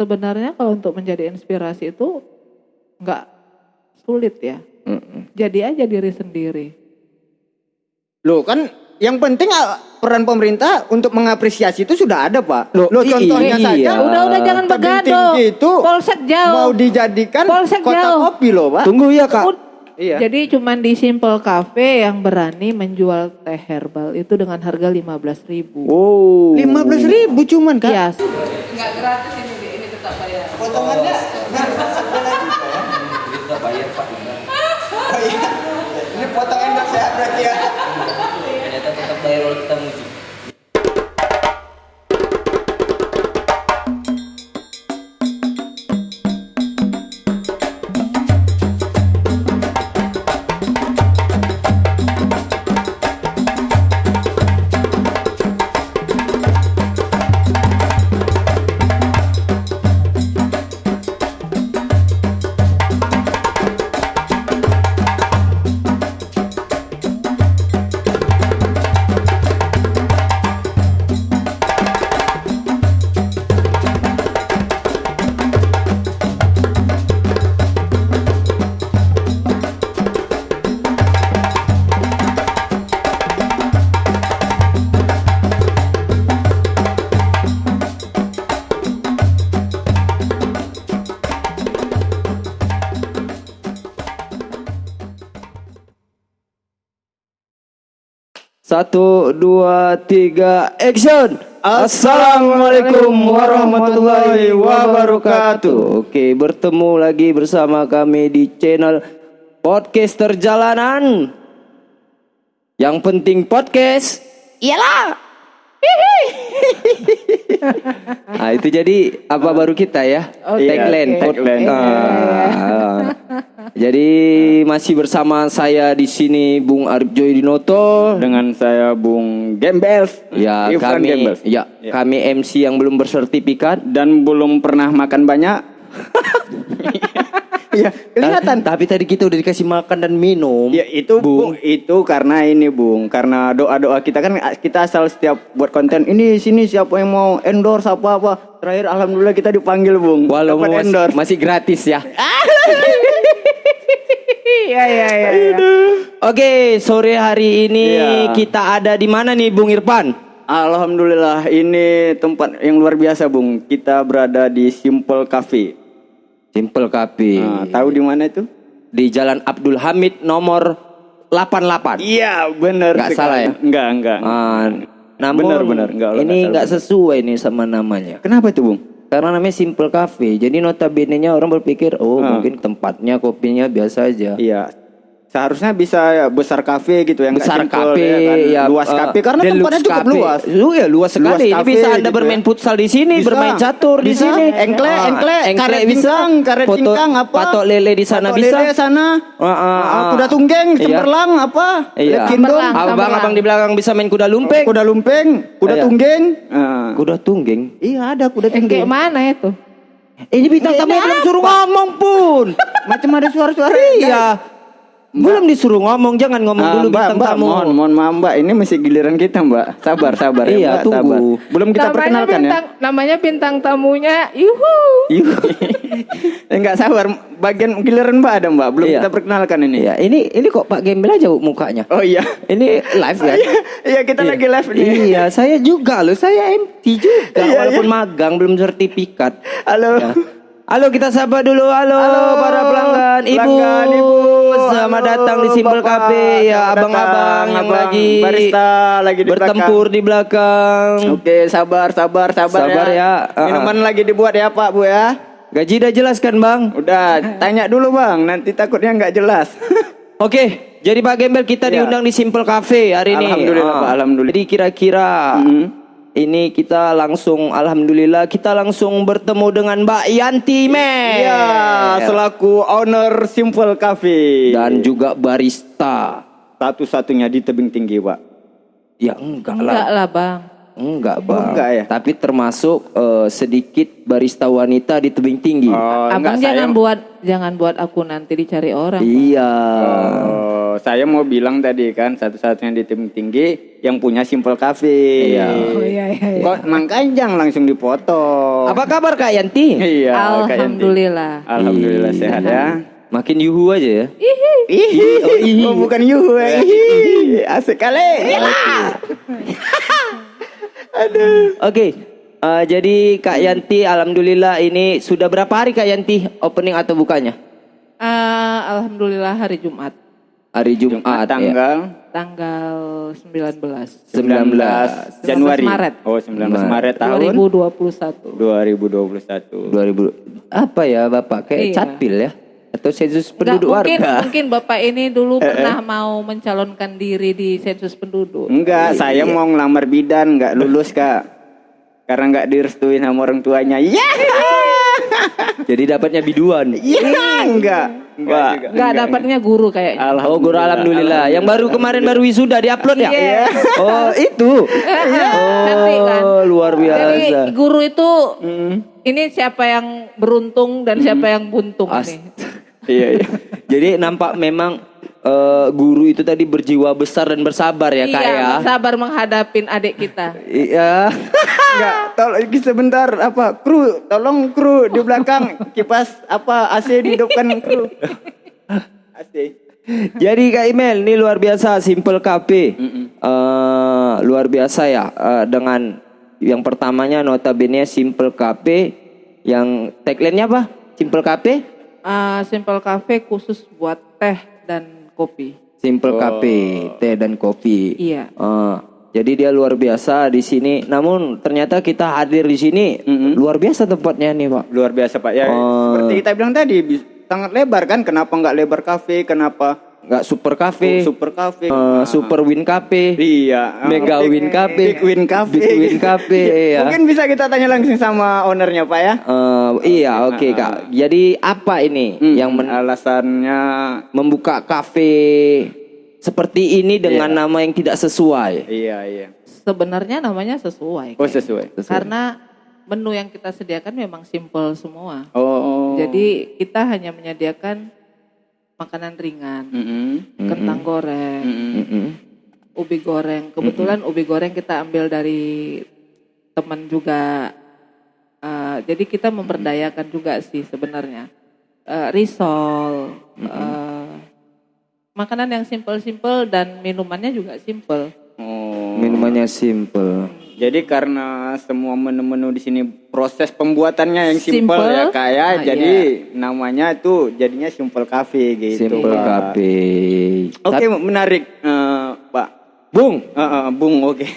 sebenarnya kalau untuk menjadi inspirasi itu nggak sulit ya. Mm-mm. Jadi aja diri sendiri. Loh kan yang penting ah, peran pemerintah untuk mengapresiasi itu sudah ada pak. Loh, Loh contohnya iya. saja. Udah udah jangan tinggi itu Polsek jauh. mau dijadikan Polsek kota jauh. kopi loh pak. Tunggu ya kak. Ud- Iya. Jadi cuman di Simple Cafe yang berani menjual teh herbal itu dengan harga 15.000 ribu. Oh. Lima belas ribu cuman kak. Iya. Nggak gratis ini, Potongannya. Kita bayar Pak Oh, iya. Ini potong endorse ya berarti ya. Ternyata tetap bayar Satu, dua, tiga, action! Assalamualaikum warahmatullahi wabarakatuh. Oke, bertemu lagi bersama kami di channel podcast perjalanan. Yang penting podcast, iyalah. nah itu jadi apa baru kita ya? Oke, tagline, oke. tagline. Iya, Ah, jadi masih bersama saya di sini Bung Arif Joy Dinoto Dengan saya Bung Gembels. Ya Irfan kami Gembels. ya, kami MC yang belum bersertifikat Dan belum pernah makan banyak. Iya kelihatan. Tapi tadi kita udah dikasih makan dan minum. Ya itu Bung. Bung, itu karena ini Bung, karena doa-doa kita kan kita asal setiap buat konten ini sini siapa yang mau endorse apa apa. Terakhir alhamdulillah kita dipanggil Bung. Walau Dapat mas- endorse. masih gratis ya. Iya iya iya. iya. Oke, sore hari ini Iya. kita ada di mana nih Bung Irfan? Alhamdulillah ini tempat yang luar biasa Bung. Kita berada di Simple Cafe. Simple Cafe. Nah, tahu di mana itu? Di Jalan Abdul Hamid nomor 88. Iya benar. Nggak sekali. salah ya? Enggak enggak. Ah, namun Benar, benar. Enggak, ini enggak sesuai nih sama namanya. Kenapa itu Bung? Karena namanya Simple Cafe. Jadi notabene-nya orang berpikir, oh Ah. mungkin tempatnya kopinya biasa aja. Iya. Seharusnya bisa besar kafe gitu yang besar simple, kafe ya kan? ya, luas eh, kafe karena deluxe tempatnya cukup cafe. luas. Lu ya luas sekali. Luas Ini cafe bisa Anda gitu bermain ya. futsal di sini, Bisa. bermain catur di Bisa. sini. Engkle, Ah, engkle, karet bisa. karet Foto- cingkang apa? Patok lele di sana Patok bisa. lele sana. Ah, Ah, ah. kuda tunggeng, Iya. cemerlang apa? Iya. Lekindong, Cemerlang. Abang Samberlang. abang di belakang bisa main kuda lumping. kuda lumpeng, kuda Iya. tunggeng. Ah. Kuda tunggeng. Iya ada kuda Eh, kayak tunggeng. mana itu? Ini bintang tamu belum suruh ngomong pun. Macam ada suara-suara. iya. Belum disuruh ngomong, jangan ngomong Ah, dulu mbak, bintang mbak, tamu. mohon, mohon maaf mbak, ini masih giliran kita mbak. Sabar, sabar ya Iya, mbak, tunggu. sabar. Belum kita namanya perkenalkan ya. bintang, Namanya bintang tamunya, yuhu. Enggak sabar, bagian giliran mbak ada mbak, belum Iya. kita perkenalkan ini. Iya, ini ini kok Pak Gembel aja mukanya. Oh iya. Ini live kan? Iya kita lagi live nih. Iya, saya juga loh. Saya MT juga Iya, walaupun magang belum sertifikat. Halo. Ya. Halo, kita sapa dulu. Halo, Halo, para pelanggan. Ibu, pelanggan, Ibu. selamat Halo, datang di Simple Bapak. Cafe. Ya, abang-abang yang abang. lagi barista lagi di bertempur di belakang. Oke, sabar, sabar, sabar, Sabar ya. Ah, Minuman lagi dibuat ya Pak Bu ya. Gaji udah jelaskan, Bang. Udah, tanya dulu Bang, nanti takutnya nggak jelas. Oke, jadi Pak Gembel kita Iya. diundang di Simple Cafe hari ini. Alhamdulillah, Ah. Pak, alhamdulillah. Jadi kira-kira Mhm. Ini kita langsung alhamdulillah kita langsung bertemu dengan Mbak Yanti Men. Iya, selaku owner Simple Cafe dan juga barista. satu-satunya di tebing tinggi Pak. Ya enggak, Enggak lah. lah bang. Enggak, Bang. enggak ya? Tapi termasuk eh, sedikit barista wanita di tebing tinggi. Oh, Abang enggak, jangan saya- buat jangan buat aku nanti dicari orang. Iya. Oh. Oh, saya mau bilang tadi kan satu-satunya di tim tinggi yang punya Simple Cafe. Iya. Oh iya iya. iya. Kok mangkanjang langsung dipoto. Apa kabar Kak Yanti? Iya, Kak Yanti. Alhamdulillah. Alhamdulillah sehat ya. Makin yuhu aja ya. Ih, oh, bukan yuhu. eh. Ih, Asik kali. Oke. eh, jadi Kak Yanti alhamdulillah ini sudah berapa hari Kak Yanti opening atau bukanya? Ah, Alhamdulillah hari Jumat Hari Jumat, ya. Tanggal tanggal 19 19 Januari. Maret. Oh, 19 Maret tahun 2021. 2021. 2000 apa ya Bapak kayak Iya. catpil ya atau sensus Nggak, penduduk mungkin, warga? mungkin Bapak ini dulu pernah mau mencalonkan diri di sensus penduduk. Enggak, saya mau ngelamar bidan, enggak lulus, Kak. Karena enggak direstuin sama orang tuanya. Iya. Jadi dapatnya biduan. Iya, enggak. Enggak juga. Enggak dapatnya guru kayaknya. Oh, guru alhamdulillah. Yang baru kemarin baru wisuda diupload ya? Iya. Oh, itu. Kan? Oh, luar Jadi biasa. guru itu Mm. ini siapa yang beruntung dan siapa yang buntung As- nih. Iya, iya. Jadi nampak memang eh, guru itu tadi berjiwa besar dan bersabar ya, Kak iya, ya. sabar menghadapin adik kita. Iya. Enggak, tolong sebentar apa? Kru, tolong kru di belakang kipas apa AC dihidupkan kru. AC. Jadi Kak Imel ini luar biasa Simple Cafe. Eh, luar biasa ya eh, dengan yang pertamanya notabene Simple Cafe yang tagline-nya apa? Simple Cafe? Ah, Simple Cafe khusus buat teh dan kopi. Simple Cafe, teh dan kopi. Iya. Eh, jadi dia luar biasa di sini. Namun ternyata kita hadir di sini luar biasa tempatnya nih, Pak. Luar biasa, Pak. Ya, Oh. seperti kita bilang tadi, sangat lebar kan? Kenapa enggak lebar cafe? Kenapa Enggak super cafe, super cafe? eh, super win cafe. Iya, Mega Big- Win Cafe. Big Win Cafe. Big Win Cafe, iya. Mungkin bisa kita tanya langsung sama ownernya, Pak ya. Eh, iya, oke Kak. Jadi apa ini Hmm, yang men- alasannya membuka kafe seperti ini dengan nama yang tidak sesuai? iya, iya. Sebenarnya namanya sesuai. Oh, sesuai. Karena menu yang kita sediakan memang simple semua. Oh. Jadi kita hanya menyediakan makanan ringan, Mm-mm. kentang goreng, Mm-mm. Mm-mm. ubi goreng. Kebetulan ubi goreng kita ambil dari teman juga. Eh, jadi kita memberdayakan juga sih sebenarnya. Eh, risol, eh, makanan yang simple-simple dan minumannya juga simple. Oh. Minumannya simple. Jadi karena semua menu-menu di sini proses pembuatannya yang simple, Simple. ya kayak Ah, jadi namanya itu jadinya simple cafe gitu. Simple cafe. Oke, menarik eh, Pak. Bung. Eh, eh, Bung, oke.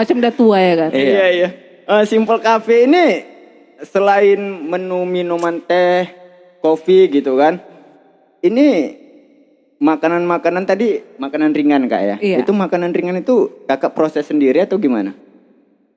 Macam udah tua ya kan? Iya, iya. Eh, simple cafe ini selain menu minuman teh, kopi gitu kan. Ini makanan-makanan tadi makanan ringan Kak ya. Iya. Itu makanan ringan itu Kakak proses sendiri atau gimana?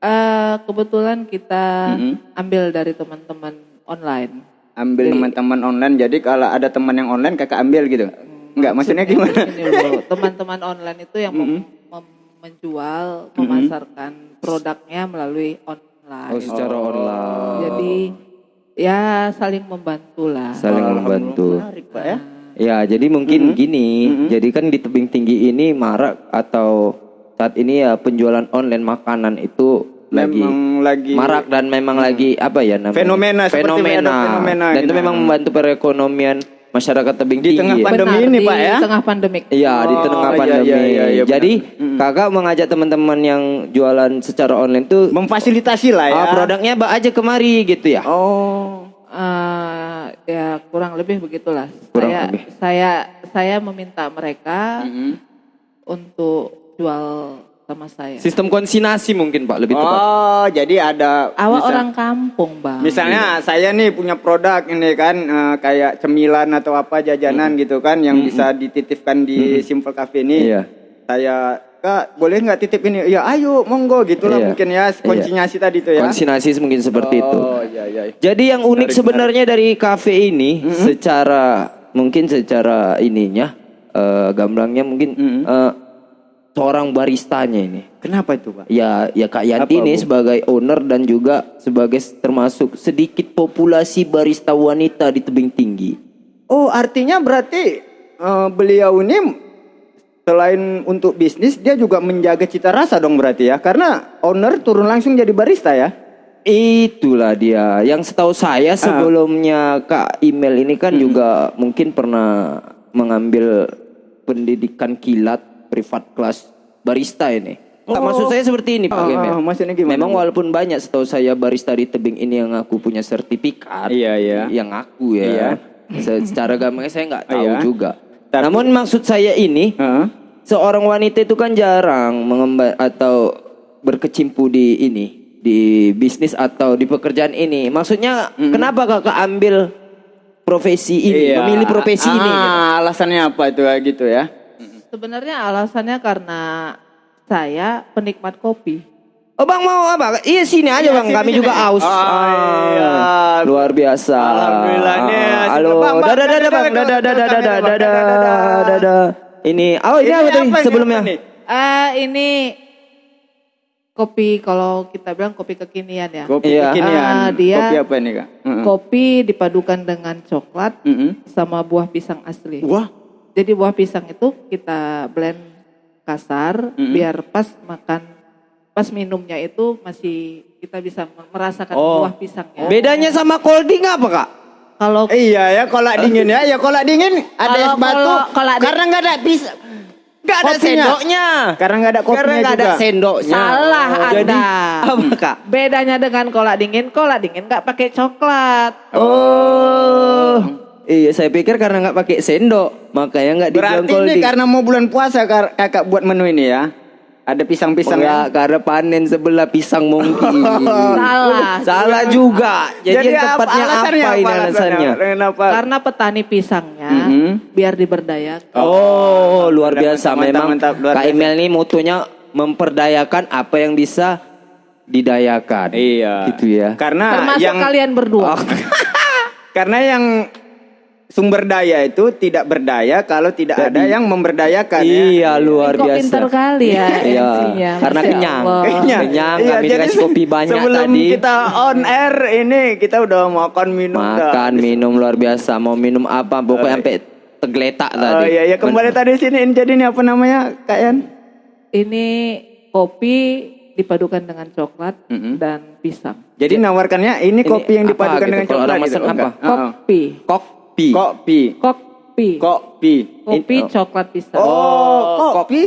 Eh, kebetulan kita Mhm. ambil dari teman-teman online. ambil teman-teman online jadi kalau ada teman yang online kakak ambil gitu enggak maksudnya gimana Ini dulu, teman-teman online itu yang mem- mem- menjual, memasarkan produknya melalui online. Oh, secara online. Jadi ya saling membantu lah. Saling membantu. menarik pak ya Ya, jadi mungkin gini. Jadi kan di tebing tinggi ini marak atau saat ini ya penjualan online makanan itu lagi memang lagi marak dan memang lagi apa ya namanya? Fenomena, fenomena. fenomena dan itu memang membantu perekonomian masyarakat tebing Di tinggi. tengah ya. pandemi Benar, ini, di Pak, ya? tengah pandemik. Iya di Oh, tengah iya, pandemi. iya, iya, iya, Jadi benar. kakak mengajak teman-teman yang jualan secara online tuh memfasilitasi lah ya ah, produknya bawa aja kemari gitu ya. oh ya kurang lebih begitulah. Kurang saya lebih. saya saya meminta mereka Mm-mm. untuk jual sama saya. Sistem konsinasi mungkin pak lebih tepat. oh jadi ada Awak bisa- orang kampung bang. Misalnya saya nih punya produk ini kan eh, kayak cemilan atau apa jajanan gitu kan yang bisa dititipkan di Simple Cafe ini. Iya. Saya Kak, boleh nggak titip ini? Ya, ayo, monggo gitulah Iya. mungkin ya konsinyasi tadi tuh ya. Konsinasi mungkin seperti itu. Oh, iya iya. Jadi yang unik sebenarnya dari kafe ini secara mungkin secara ininya eh, gamblangnya mungkin eh, seorang baristanya ini. Kenapa itu, Pak? Ya ya Kak Yanti Apa, ini Bu? sebagai owner dan juga sebagai termasuk sedikit populasi barista wanita di tebing tinggi. Oh, artinya berarti eh, beliau ini selain untuk bisnis dia juga menjaga cita rasa dong berarti ya. Karena owner turun langsung jadi barista ya. Itulah dia. Yang setahu Ah. saya sebelumnya Kak Email ini kan juga mungkin pernah mengambil pendidikan kilat privat kelas barista ini. Nggak, maksud saya seperti ini Pak Oh, Email. oh, maksudnya gimana? Memang walaupun banyak setahu saya barista di tebing ini yang aku punya sertifikat. Iya, iya. Yang aku ya. Iya. Se- Secara gampangnya saya nggak tahu Iya. juga. Tapi- Namun maksud saya ini Heeh. Seorang wanita itu kan jarang mengemban atau berkecimpu di ini di bisnis atau di pekerjaan ini. Maksudnya kenapa kakak ambil profesi ini, Iya. memilih profesi ah, ini? gitu? alasannya apa itu gitu ya? Sebenarnya alasannya karena saya penikmat kopi. Oh bang mau apa? Iya sini aja bang, sini, kami sini. juga aus. Oh, iya. Luar biasa. Alhamdulillah. Ah, Halo, dadah dadah bang, Dadah, dadah dadah dadah, dadah dadah, Ini, oh ini, apa tadi ini sebelumnya? apa nih? Ah ini kopi kalau kita bilang kopi kekinian ya. Kopi Iya. kekinian. Ah, dia- Kopi apa ini kak? Heeh. Kopi dipadukan dengan coklat Mm-mm. sama buah pisang asli. Wah, Jadi buah pisang itu kita blend kasar biar pas makan pas minumnya itu masih kita bisa merasakan Oh. buah pisangnya. Bedanya sama colding apa kak? Kalau iya ya kolak dingin ya, ya kolak dingin ada es Kalau batu. kolak- di- karena nggak ada pisang, nggak ada Oh, sendoknya. Karena nggak ada kopinya Karena nggak ada juga. sendoknya. Salah Jadi Anda. apa kak? bedanya dengan kolak dingin, kolak dingin nggak pakai coklat. Oh, iya saya pikir karena nggak pakai sendok makanya nggak dibilang Berarti ini colding. karena mau bulan puasa kak- kakak buat menu ini ya. Ada pisang-pisang Enggak, ya. karena panen sebelah pisang mungkin. Salah. Salah juga. Jadi, apa- tepatnya apa, alasannya ini alasannya? Kenapa? Karena petani pisangnya Mhm. biar diberdayakan. Oh, luar biasa. mantap, Memang mantap, luar Kak. Emil ini mutunya memperdayakan apa yang bisa didayakan. Iya. Gitu ya. Karena Termasuk yang kalian berdua. karena yang sumber daya itu tidak berdaya kalau tidak ada yang memberdayakan ya. Iya, luar Kok biasa. pintar kali ya Iya, MC-nya, karena kenyang. Kenyang. Kenyang, kami Iya, jadi dikasih kopi banyak sebelum tadi. kita on air ini kita udah makan minum dah. Makan, minum luar biasa. Mau minum apa? Pokoknya sampai tegletak Oh tadi. iya iya kembali tadi sini ini jadi ini apa namanya Kak Yan? Ini kopi dipadukan dengan coklat Mm-mm. dan pisang. Jadi nawarkannya ini, Ini kopi yang apa dipadukan gitu? dengan Kalau coklat orang gitu. Oh, apa? enggak. Heeh. Kopi. Kopi. Kopi. Kopi. Kopi. Kopi oh. coklat pisang. Oh, kopi.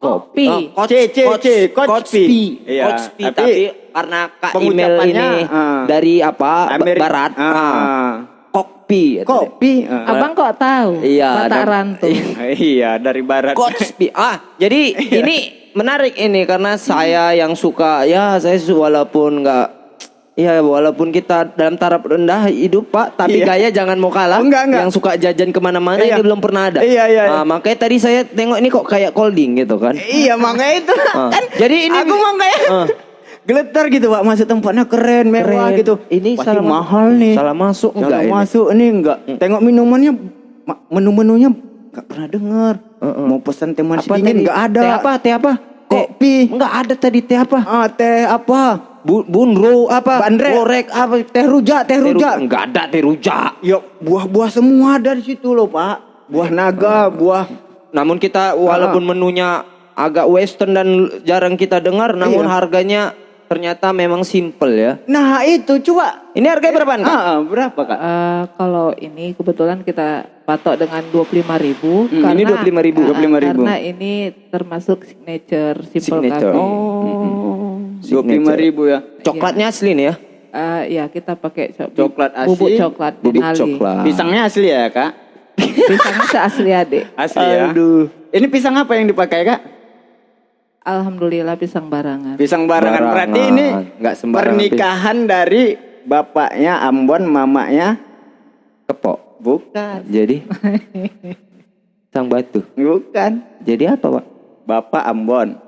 Kopi. Oh, C, C, C, Kotspi. Iya, Kotspi. tapi karena Kak Email ini ah. dari apa? Ameri- Barat. Ah. Ah. Kopi. Kopi. Ah. Abang kok tahu? Iya, ada- Rantu. iya, dari barat. Kotspi. Ah, jadi Iya. ini menarik ini karena saya yang suka ya saya walaupun nggak Ya walaupun kita dalam taraf rendah hidup pak, tapi Iya. gaya jangan mau kalah. Enggak, enggak. Yang suka jajan ke mana-mana Iya. ini belum pernah ada. Iya, iya, iya. Ah, makanya tadi saya tengok ini kok kayak colding gitu kan. Iya, makanya itu Ah. kan. Jadi ini aku mau kayak Ah. geletar gitu, Pak. Masuk tempatnya keren, mewah Keren. gitu. Ini Pasti salah ma- mahal nih. salah masuk Salah enggak ini? masuk ini enggak. Tengok minumannya ma- menu-menunya enggak pernah dengar. Mau pesan teh manis Apa dingin tadi? enggak ada. Teh apa? Teh apa? Kopi. Enggak ada tadi teh apa? Ah, teh apa? Bu, bunro apa? Bandrek. gorek apa? Teh rujak, teh rujak. Enggak ada teh rujak. Ya buah-buah semua dari situ loh, Pak. Buah eh. naga, buah. Namun kita walaupun ah. menunya agak western dan jarang kita dengar, iya. namun iya. harganya ternyata memang simple ya. Nah, itu coba. Ini harganya eh, ah, ah, berapa, Kak? Uh, berapa, Kak? Uh, kalau ini kebetulan kita patok dengan 25.000 hmm, karena ini 25.000, uh, 25.000. Karena ini termasuk signature simple signature. Kami. Oh. Mm -hmm. 25 ribu ya. Coklatnya iya. asli nih ya? Uh, ya kita pakai co coklat asli. Bubuk coklat. Bubuk Ali. coklat. Pisangnya asli ya kak? Pisangnya seasli adik. Asli ya? Aduh. Ini pisang apa yang dipakai kak? Alhamdulillah pisang barangan. Pisang barangan. barangan. Berarti ini Nggak pernikahan pisang. dari bapaknya Ambon, mamanya Kepo. Bukan. Jadi Sang Batu. Bukan. Jadi apa, Pak? Bapak Ambon.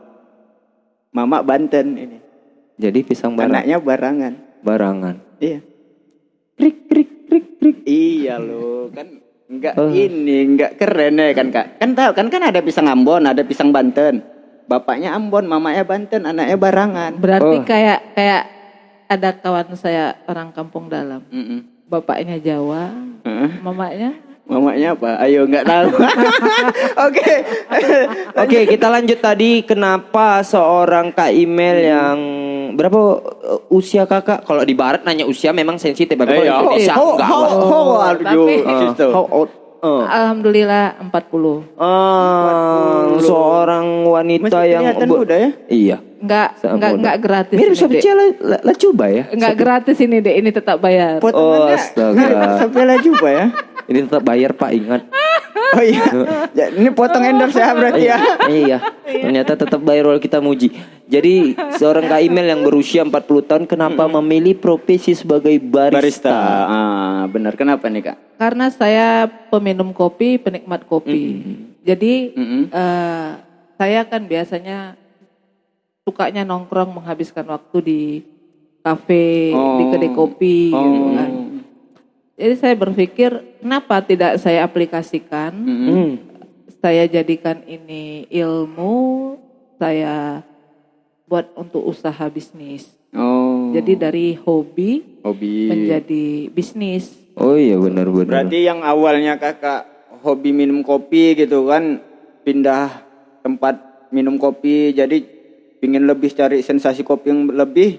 Mama Banten ini. Jadi pisang barang. Anaknya barangan. Barangan. Iya. Krik krik krik krik. Iya loh, kan enggak Oh. ini enggak keren ya kan Kak. Kan tahu kan kan ada pisang Ambon, ada pisang Banten. Bapaknya Ambon, mamanya Banten, anaknya barangan. Berarti Oh. kayak kayak ada kawan saya orang kampung dalam. Mm-mm. Bapaknya Jawa, Heeh. mamanya Mamanya apa? Ayo nggak tahu. Oke. Oke, kita lanjut tadi kenapa seorang Kak Email yang berapa uh, usia Kakak? Kalau di barat nanya usia memang sensitif, tapi kalau Iya. Indonesia How enggak. how are you? Uh, how old? Uh. Alhamdulillah 40. Ah, seorang wanita Masih yang muda ya? Iya. Enggak enggak enggak gratis. Mirip lah, lah coba ya. Enggak gratis ini deh, ini tetap bayar. Potongannya astaga. sampai lah juga ya. Ini tetap bayar Pak, ingat. Oh iya. Ya, ini potong endorse ya berarti ya. iya. Ternyata tetap bayar walau kita muji. Jadi seorang Kak Email yang berusia 40 tahun kenapa memilih profesi sebagai barista? Barista. Ah, benar. Kenapa nih, Kak? Karena saya peminum kopi, penikmat kopi. Jadi Mm-mm. eh, saya kan biasanya sukanya nongkrong menghabiskan waktu di kafe, di Oh. kedai kopi gitu kan. Jadi saya berpikir kenapa tidak saya aplikasikan, Hmm. saya jadikan ini ilmu, saya buat untuk usaha bisnis. Oh. Jadi dari hobi hobi. menjadi bisnis. Oh iya benar-benar. Berarti yang awalnya kakak hobi minum kopi gitu kan pindah tempat minum kopi jadi pingin lebih cari sensasi kopi yang lebih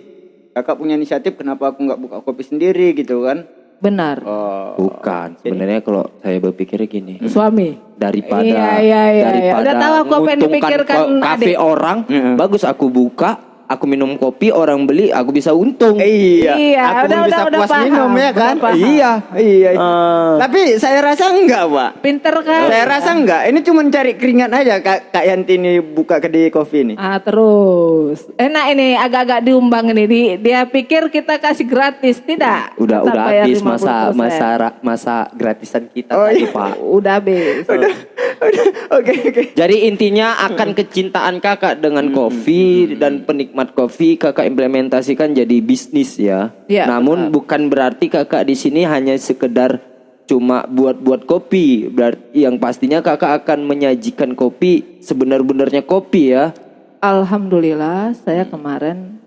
kakak punya inisiatif kenapa aku nggak buka kopi sendiri gitu kan Benar. oh Bukan. Sebenarnya kalau saya berpikir gini, Suami. daripada Iya, iya, iya, iya. daripada Udah tahu aku apa yang dipikirkan kafe adik. orang, Heeh. bagus aku buka, aku minum kopi, orang beli, aku bisa untung. iya Iya, aku udah, bisa udah, udah puas paham, minum ya udah kan paham. iya iya Ah. tapi saya rasa enggak pak Pinter kan? saya rasa enggak ini cuma cari keringat aja kak kak Yanti ini buka kedai kopi nih Ah terus. Enak ini agak-agak diumbang ini. Di- dia pikir kita kasih gratis, tidak? udah Tetap udah habis masa 50%. masa ra- masa gratisan kita Oh, tadi iya. pak. Udah habis. oke oke Jadi intinya akan kecintaan kakak dengan kopi dan penikmat kopi kakak implementasikan jadi bisnis ya. Iya, Namun bukan berarti kakak di sini hanya sekedar cuma buat-buat kopi. Berarti yang pastinya kakak akan menyajikan kopi sebenar-benarnya kopi ya. Alhamdulillah saya kemarin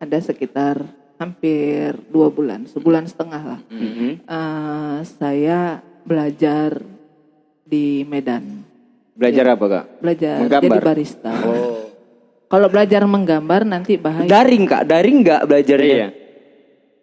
ada sekitar hampir dua bulan, sebulan setengah lah. Eh, saya belajar di Medan. belajar apa kak Belajar Menggambar? jadi barista. Kalau belajar menggambar nanti bahaya. Daring kak, daring nggak belajarnya? iya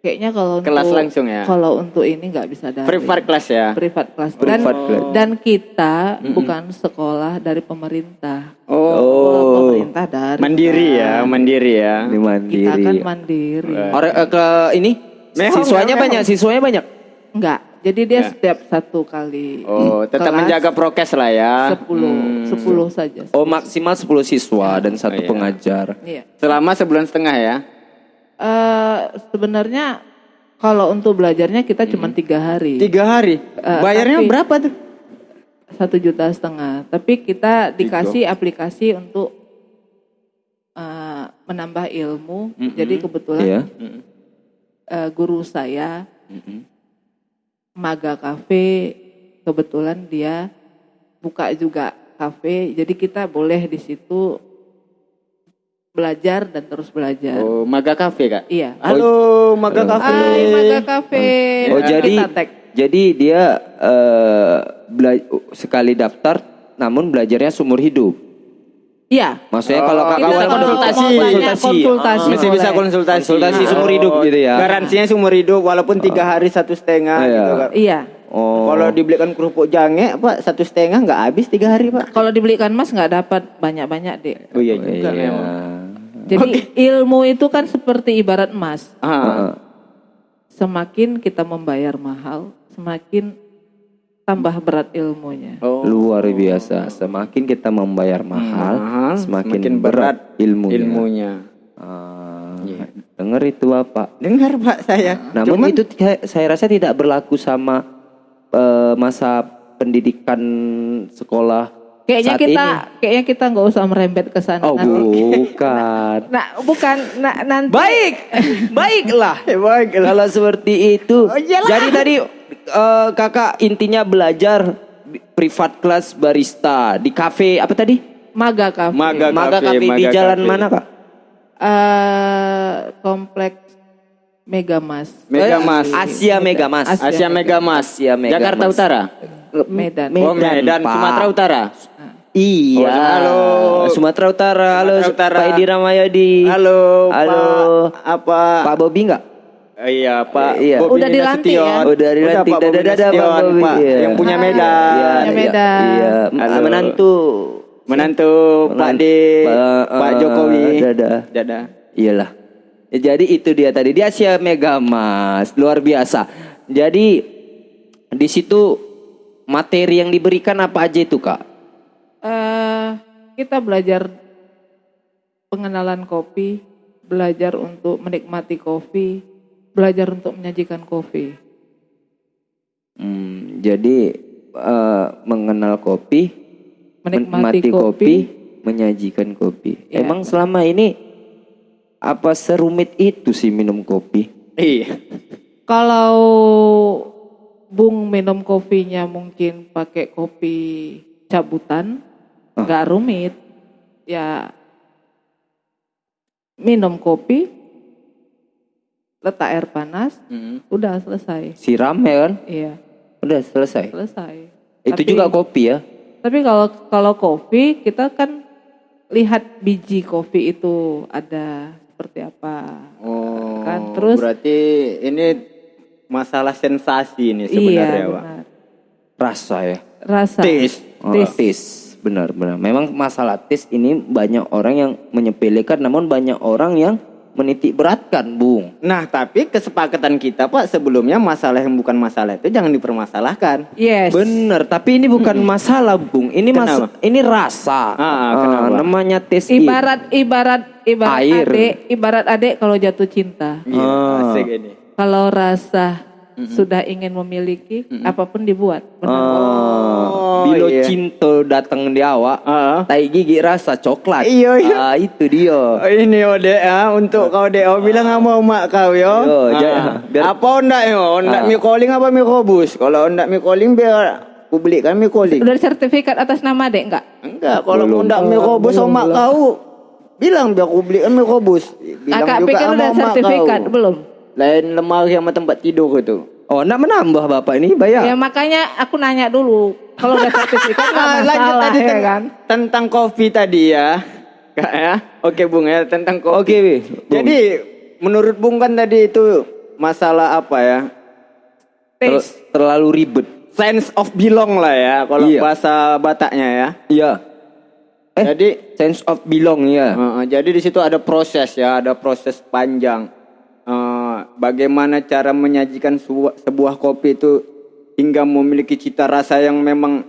Kayaknya kalau Kelas untuk, langsung ya? Kalau untuk ini nggak bisa dari privat class ya privat kelas dan Privat class. dan kita bukan sekolah dari pemerintah. oh Sekolah pemerintah dari mandiri ya mandiri ya Ini mandiri. Kita kan mandiri. Orang eh, ke ini Mehong, siswanya ya, banyak, siswanya banyak. Enggak. Jadi dia setiap satu kali oh tetap kelas menjaga prokes lah ya 10 10 saja. Oh maksimal 10 siswa dan satu iya. pengajar. Iya. selama sebulan setengah ya Eh sebenarnya kalau untuk belajarnya kita cuma tiga hari. tiga hari Eh, bayarnya tapi- berapa tuh satu juta setengah. Tapi kita dikasih aplikasi untuk eh, menambah ilmu. Jadi kebetulan Iya. eh, guru saya Maga Cafe kebetulan dia buka juga kafe. Jadi kita boleh di situ belajar dan terus belajar. oh maga cafe kak Iya. halo maga cafe Hai Maga Cafe. Oh Nanti jadi kita tag. jadi dia eh, bela- sekali daftar namun belajarnya seumur hidup. Iya. Maksudnya Oh, kalau kakak mau konsultasi, banyak konsultasi, konsultasi. masih bisa konsultasi Konsultasi seumur hidup gitu ya. garansinya seumur hidup walaupun tiga hari satu setengah Iya. gitu Iya. Oh. kalau dibelikan kerupuk jange pak satu setengah nggak habis tiga hari pak Kalau dibelikan mas nggak dapat banyak-banyak deh. oh iya juga Iya. memang Jadi ilmu itu kan seperti ibarat emas. ah. Semakin kita membayar mahal, semakin tambah berat ilmunya. oh Luar biasa. Semakin kita membayar mahal, mahal, semakin, semakin berat, berat ilmunya. ilmunya Ah, Iya. Dengar itu Bapak. dengar pak saya Namun Cuman- itu saya- saya rasa tidak berlaku sama eh, masa pendidikan sekolah Kayaknya saat kita, ini. kayaknya kita nggak usah merembet ke sana. Oh nanti. bukan. Nah, bukan. Nah, nanti. Baik, baiklah. Eh, baik lah. Kalau seperti itu. Oh, iyalah. Jadi tadi eh, kakak intinya belajar privat kelas barista di kafe apa tadi? Maga Cafe. Maga Maga Cafe, Cafe di Maga jalan Cafe. mana kak? Eh, kompleks Megamas. Megamas Eh, Asia Megamas. Asia Asia Megamas Asia Megamas. Jakarta Utara Medan. oh Medan, Pak. Sumatera Utara. Iya. Oh, halo. Sumatera Utara. Halo, Sumatera Utara. Pak Edi Ramayadi. Halo, Halo. Pak apa? Pak Bobi enggak? Eh, iya, Pak. Iya. Udah dilantik Nasution. ya? Udah dilantik. Pak dadah, Pak Nasution, Bobi. Pak. Iya. Yang punya. Medan. Punya iya, Medan. Iya, Halo. menantu. Menantu Pak D, Pak, Pak eh, Jokowi. dadah. Dadah. Iyalah. Ya, Jadi itu dia tadi dia Asia Mega Mas, luar biasa. Jadi di situ materi yang diberikan apa aja itu kak? Eh, kita belajar pengenalan kopi, belajar untuk menikmati kopi, belajar untuk menyajikan kopi. Hmm, jadi eh, mengenal kopi, Menikmati menikmati kopi, kopi. menyajikan kopi. Ya. Emang selama ini apa serumit itu sih minum kopi? Iya. Kalau Bung minum kopinya mungkin pakai kopi cabutan, nggak rumit. Ya minum kopi, letak air panas, Mm. udah selesai. Siram ya kan? Iya, Udah selesai. selesai. Itu Tapi- juga kopi ya? Tapi kalau kalau kopi kita kan lihat biji kopi itu ada seperti apa. Oh, Kan, terus- berarti ini masalah sensasi ini iya, sebenarnya, Pak. benar. Rasa ya? Rasa. Taste. Oh, taste. Benar, benar. Memang masalah taste ini banyak orang yang menyepelekan, namun banyak orang yang menitik beratkan, Bung. Nah, tapi kesepakatan kita, Pak, sebelumnya masalah yang bukan masalah itu jangan dipermasalahkan. Yes. Benar, tapi ini bukan masalah, Bung. Ini mas, ini rasa. Ah, kenapa? namanya it. Ibarat ibarat ibarat Air. adik, ibarat adik kalau jatuh cinta. Iya, Ah. asik ini. Kalau rasa sudah ingin memiliki, apa pun dibuat. Benar. Oh, bilo iya. cinta datang di awak. Ah. Tai gigi rasa coklat. Iya, iya. Ah, itu dia. Oh, ini ode ya untuk kau dek oh, bilang nggak mau mak kau yo. Yo, ja- biar- Apa ondak yo? Ondak Ah. mie calling apa mie kobus? Kalau ondak mie calling biar aku belikan mie calling. Udah ada sertifikat atas nama dek enggak? Enggak, kalau ondak mie kobus sama mak kau bilang biar aku belikan mie kobus. Bilang Kakak juga pikir sama udah sertifikat kau. belum? Lain lemari sama tempat tidur itu. Oh, nak menambah Bapak ini bayar. Ya makanya aku nanya dulu. Kalau udah sertifikat nggak Ah, lanjut tadi ya kan? tentang kopi tadi ya. Kak ya. Oke Bung ya tentang kopi. Oke. Bung. Jadi menurut Bung kan tadi itu masalah apa ya? Ter- terlalu ribet. Sense of belong lah ya kalau Iya. bahasa Bataknya ya. Iya. Eh, Jadi sense of belong ya. uh, uh, jadi di situ ada proses ya, ada proses panjang. Bagaimana cara menyajikan sebuah kopi itu hingga memiliki cita rasa yang memang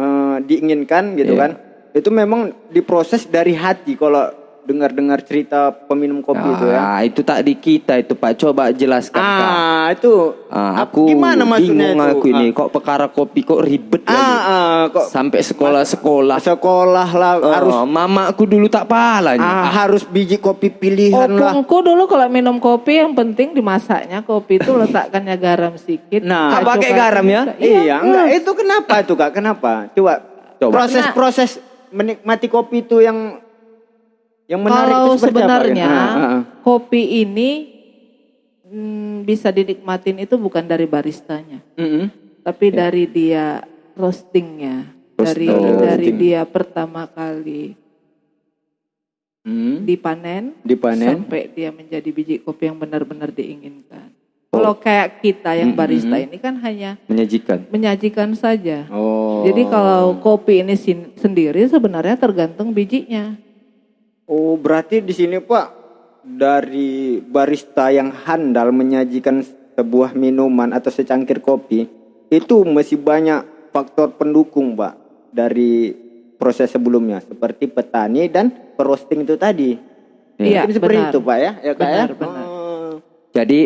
uh, diinginkan gitu Iya. kan? Itu memang diproses dari hati kalau dengar-dengar cerita peminum kopi itu ya. Ah, itu tak di kita itu Pak. Coba jelaskan Kak. Ah, itu Ah, aku gimana maksudnya bingung itu? aku ini kok perkara kopi kok ribet Ah, lagi. ah, kok Sampai sekolah-sekolah. sekolah lah Oh, harus mama aku dulu tak palanya. ah, harus biji kopi pilihan lah. Opungku dulu kalau minum kopi yang penting dimasaknya kopi itu letakkannya garam sedikit. Nah, pakai garam ya? sedikit. Iya, enggak itu kenapa tuh Kak? Kenapa? Coba, Coba. proses-proses menikmati kopi itu yang yang menarik Kalau itu sebenarnya apa? Ah, ah, kopi ini hmm, bisa dinikmatin itu bukan dari baristanya, Mm-mm. tapi dari dia roastingnya, dari Roasting. dari Roasting. dia pertama kali Mm. dipanen, Dipanen. sampai dia menjadi biji kopi yang benar-benar diinginkan. Kalau kayak kita yang barista ini kan hanya Menyajikan. menyajikan saja. Oh. Jadi kalau kopi ini sendiri sebenarnya tergantung bijinya. Oh, berarti di sini Pak dari barista yang handal menyajikan sebuah minuman atau secangkir kopi itu masih banyak faktor pendukung, Pak, dari proses sebelumnya seperti petani dan roasting itu tadi. Iya, Mungkin seperti benar. itu, Pak ya, ya Kak ya? Benar, benar. Oh. Jadi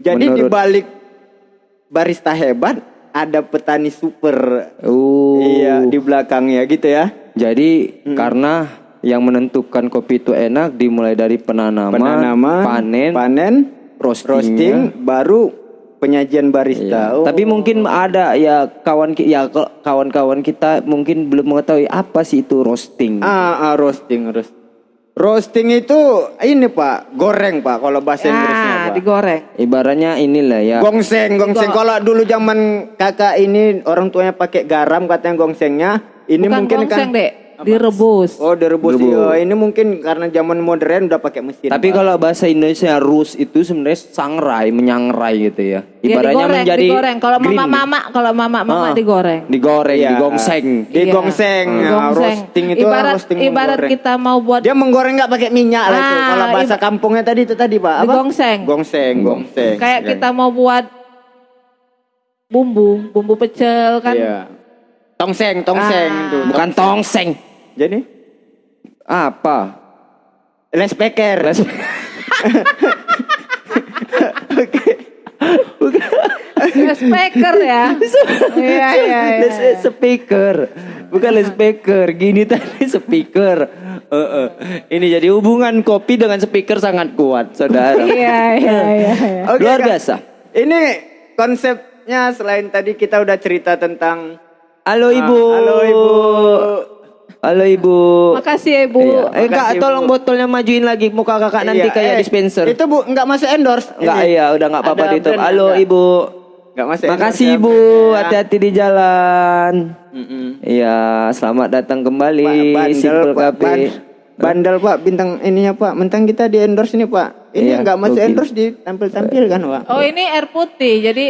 Jadi di menurut balik barista hebat ada petani super Oh. iya di belakangnya gitu ya. Jadi Hmm. karena yang menentukan kopi itu enak dimulai dari penanaman, Penanaman, panen, panen, roastingnya. roasting, baru penyajian barista. Iya. Oh. Tapi mungkin ada ya kawan ya kawan-kawan kita mungkin belum mengetahui apa sih itu roasting. ah, ah, roasting, roasting. Roasting itu ini Pak, goreng Pak kalau bahasa Inggrisnya Ah, Pak. Pak? digoreng. Ibaratnya inilah ya. Gongseng, gongseng. Kalau dulu zaman kakak ini orang tuanya pakai garam katanya gongsengnya. Ini Bukan mungkin gongseng, kan Dek. Direbus. Oh, direbus. Direbus. Iya, ini mungkin karena zaman modern udah pakai mesin. Tapi kalau bahasa Indonesia rus itu sebenarnya sangrai, menyangrai gitu ya. Ya, Ibaratnya digoreng, menjadi digoreng. Kalau mama-mama, kalau mama-mama Ah. digoreng. digoreng, Iya. digongseng. Di Iya. gongseng, ya, Gongseng. roasting itu ibarat, roasting ibarat menggoreng. kita mau buat Dia menggoreng nggak pakai minyak lah itu. Ah, Kalau bahasa kampungnya tadi itu tadi Pak. Apa? Digongseng. Gongseng, gongseng. kayak Ya. kita mau buat bumbu, bumbu pecel kan. Iya. Tongseng, tongseng Ah. itu. Bukan tongseng. Jadi Apa? les peker. Les- speaker ya. Iya iya iya. Les speaker. Bukan les speaker. Gini tadi speaker. Eh, eh. Ini jadi hubungan kopi dengan speaker sangat kuat, saudara. Iya iya iya. iya. Oke, Luar biasa. Ini konsepnya selain tadi kita udah cerita tentang Halo ibu. Ah, halo ibu. Halo ibu. Makasih ya Bu. Iya. Eh kak, Makasih, tolong botolnya majuin lagi muka kakak nanti Iya, kayak eh, dispenser. Itu Bu nggak masuk endorse. Enggak ini. iya, udah nggak apa-apa Ada di YouTube. brand Halo nggak? ibu. Nggak masuk endorse Makasih ya, ibu, hati-hati di jalan. Iya, selamat datang kembali bandel, Simple Pak, Cafe. ban- bandel Pak bintang ininya Pak. Mentang kita di endorse ini Pak. Ini Iya, nggak masuk gokil. endorse ditampil-tampil kan Pak. Oh ini air putih, jadi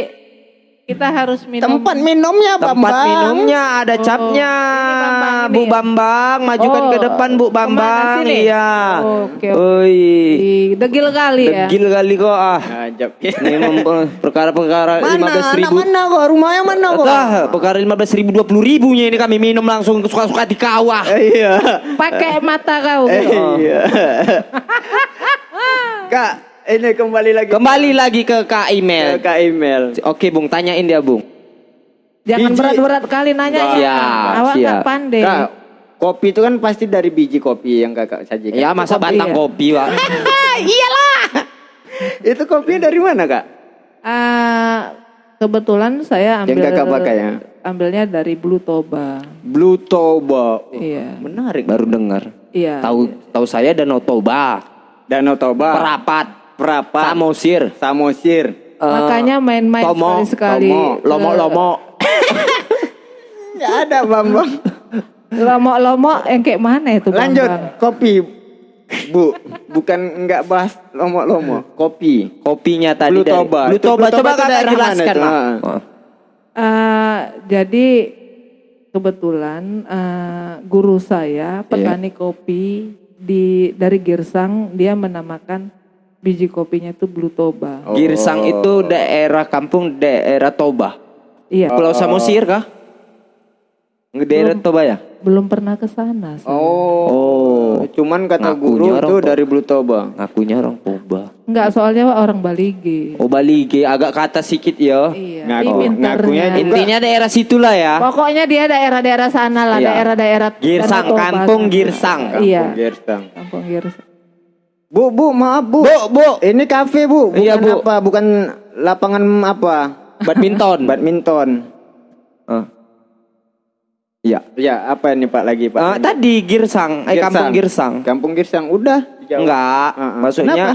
kita harus minum. Tempat minumnya Tempat Bambang. minumnya ada capnya. ini Bambang ini Bu ya? Bambang, majukan Oh, ke depan Bu Bambang. sini? Iya. Oh, oke, oke. Oi. Ih, Degil kali ya. Degil kali kok ah. Ajab. Ini mem- perkara-perkara Mana? lima belas ribu. mana kok? Rumahnya mana kok? Entah, perkara lima belas ribu dua puluh ribunya ini kami minum langsung suka-suka di kawah. Iya. Pakai mata kau. Eh, gitu. Iya. Kak, ini kembali lagi Kembali lagi ke Kak ke Email. Kak email. Oke Bung, tanyain dia Bung. Jangan Biji- berat-berat kali nanya ya. Awak nggak siap. pandai. Kak, kopi itu kan pasti dari biji kopi yang kakak sajikan. Ya masa kopi batang ya? kopi Pak. Itu kopinya dari mana kak? Ah, kebetulan saya Yang ambil kakak pakai ya? ambilnya dari Blue Toba. Blue Toba. Iya. Menarik. Baru dengar. Iya. Tahu tahu saya Danau Toba, Danau Toba. Perapat, Perapat. Samosir, Samosir. Makanya main-main sekali-sekali. Tomo, Lomo-lomo. Ya ada Bambang. Lomo-lomo yang kayak mana itu Bang? Lanjut kopi. Bu, bukan nggak bahas lomo-lomo, kopi. Kopinya tadi Blue dari Toba. Blue Toba Blue Toba coba mana jelaskan, itu? Mak. Ah. Oh. Ah, jadi kebetulan guru saya petani kopi di dari Girsang dia menamakan biji kopinya itu Blue Toba. Oh. Girsang itu daerah kampung daerah Toba. Iya, Pulau Samosir kah? Daerah Toba ya? belum pernah ke sana. Oh. Oh. Cuman kata Ngakunya guru orang itu Toba. dari Blue Toba. Ngakunya orang Toba. Enggak, soalnya orang Balige. Oh Balige agak ke atas sedikit ya. Iya, Ngaku- ngakunya juga- Intinya daerah situlah ya. Pokoknya dia daerah-daerah sana lah, Iya. daerah-daerah Girsang, Danau Toba kampung. Girsang. Iya, Kampung Gersang. kampung Girsang. Bu, bu, maaf bu. Bu, bu. Ini kafe bu. Bukan Iya, Bu. apa? Bukan lapangan apa? Badminton. Badminton. Ah. Iya. Ya, apa ini Pak lagi Pak? Ah, tadi Girsang, eh kampung Girsang. Kampung Girsang udah. Enggak, Ah, ah. maksudnya Kenapa?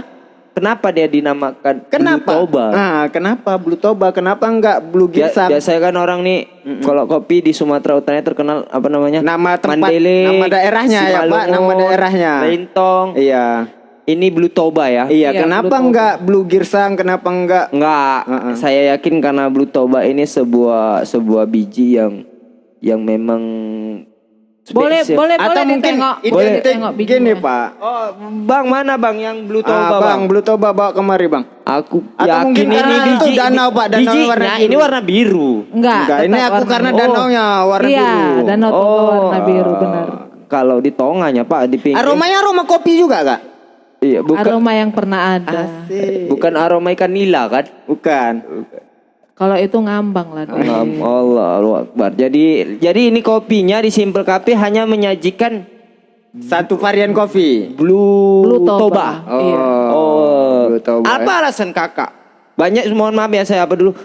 kenapa? dia dinamakan Kenapa? Blue Toba? Ah, kenapa Blue Toba? Kenapa enggak Blue Ya, Girsang? biasanya kan orang nih kalau kopi di Sumatera Utara terkenal apa namanya? Nama tempat, Mandailing, nama daerahnya ya, Pak, Simalungun, nama daerahnya. Lintong. Iya. Ini Blue Toba ya? Iya, Iya, kenapa Blue Toba. enggak Blue Girsang? Kenapa enggak? Enggak, Heeh. saya yakin karena Blue Toba ini sebuah sebuah biji yang yang memang Boleh, spesial. boleh, Atau boleh mungkin ditengok. Boleh ditengok gini. Pak. Oh, Bang mana Bang yang Blue Toba, Ah, Bang? bang, Blue Toba bawa kemari Bang. Aku Atau yakin mungkin ini karena itu biji danau, Pak, danau bijinya warna biru. ini warna biru. Enggak, Enggak, ini aku warna karena biru. danaunya warna iya, biru. danau Toba Oh, warna biru benar. Kalau di tonganya Pak di pinggir. Aromanya aroma kopi juga, Kak? Iya, bukan Aroma yang pernah ada. bukan aroma ikan nila kan? Bukan. Kalau itu ngambang lah. Ngam- Allah Akbar. Jadi jadi ini kopinya di Simple Cafe hanya menyajikan Satu varian kopi. Blue, Blue Toba. Toba. Iya. Oh. Blue Toba. Apa alasan kakak? Banyak mohon maaf ya saya apa dulu.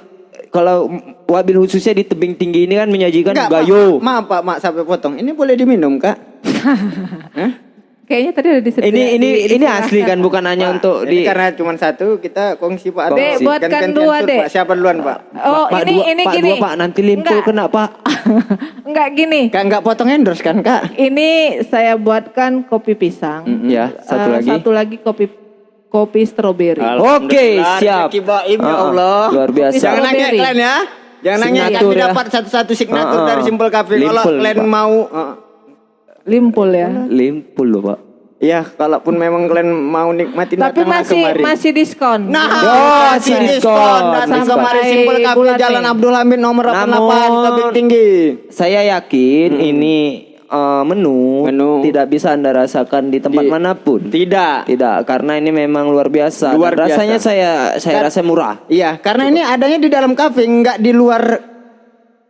Kalau wabil khususnya di tebing tinggi ini kan menyajikan Enggak, gayo. Maaf, Pak, maaf sampai potong. Ini boleh diminum, Kak? Hah? Kayaknya tadi ada disediakan. Ini ini ini asli kan bukan hanya untuk Ini di karena cuma satu kita kongsi Pak. Atau buatkan gantian dua, tur, Dek. Pak. Siapa duluan Pak? Oh, Pak ini dua, ini Pak gini. dua Pak nanti limpul Enggak. kena Pak. Enggak gini. Kak nggak potong endorse kan Kak? Ini saya buatkan kopi pisang. Ya, satu Eh, lagi. Satu lagi kopi kopi stroberi. Oke, Alhamdulillah, siap. rezeki Baim ya Ah, ah. Allah. Luar biasa. Jangan nanya kalian ya. Jangan nanya kami ya. dapat satu-satu signatur Ah, dari Simple Cafe. Kalau kalian Pak. mau. Limpul ya. Limpul loh Pak. Iya, kalaupun memang kalian mau nikmatin Tapi masih kemari. masih diskon. Nah, Oh, masih diskon. diskon. Datang Diskon. kemari Sampai Simple Cafe bulan Jalan. Abdul Hamid nomor 88 Namun- Tebing Tinggi. Saya yakin ini eh, menu, Menu. tidak bisa anda rasakan di tempat Di- mana pun. Tidak. Tidak, karena ini memang luar biasa. Luar biasa. Rasanya saya saya Kar- rasa murah. Iya, karena ini adanya di dalam kafe, nggak di luar,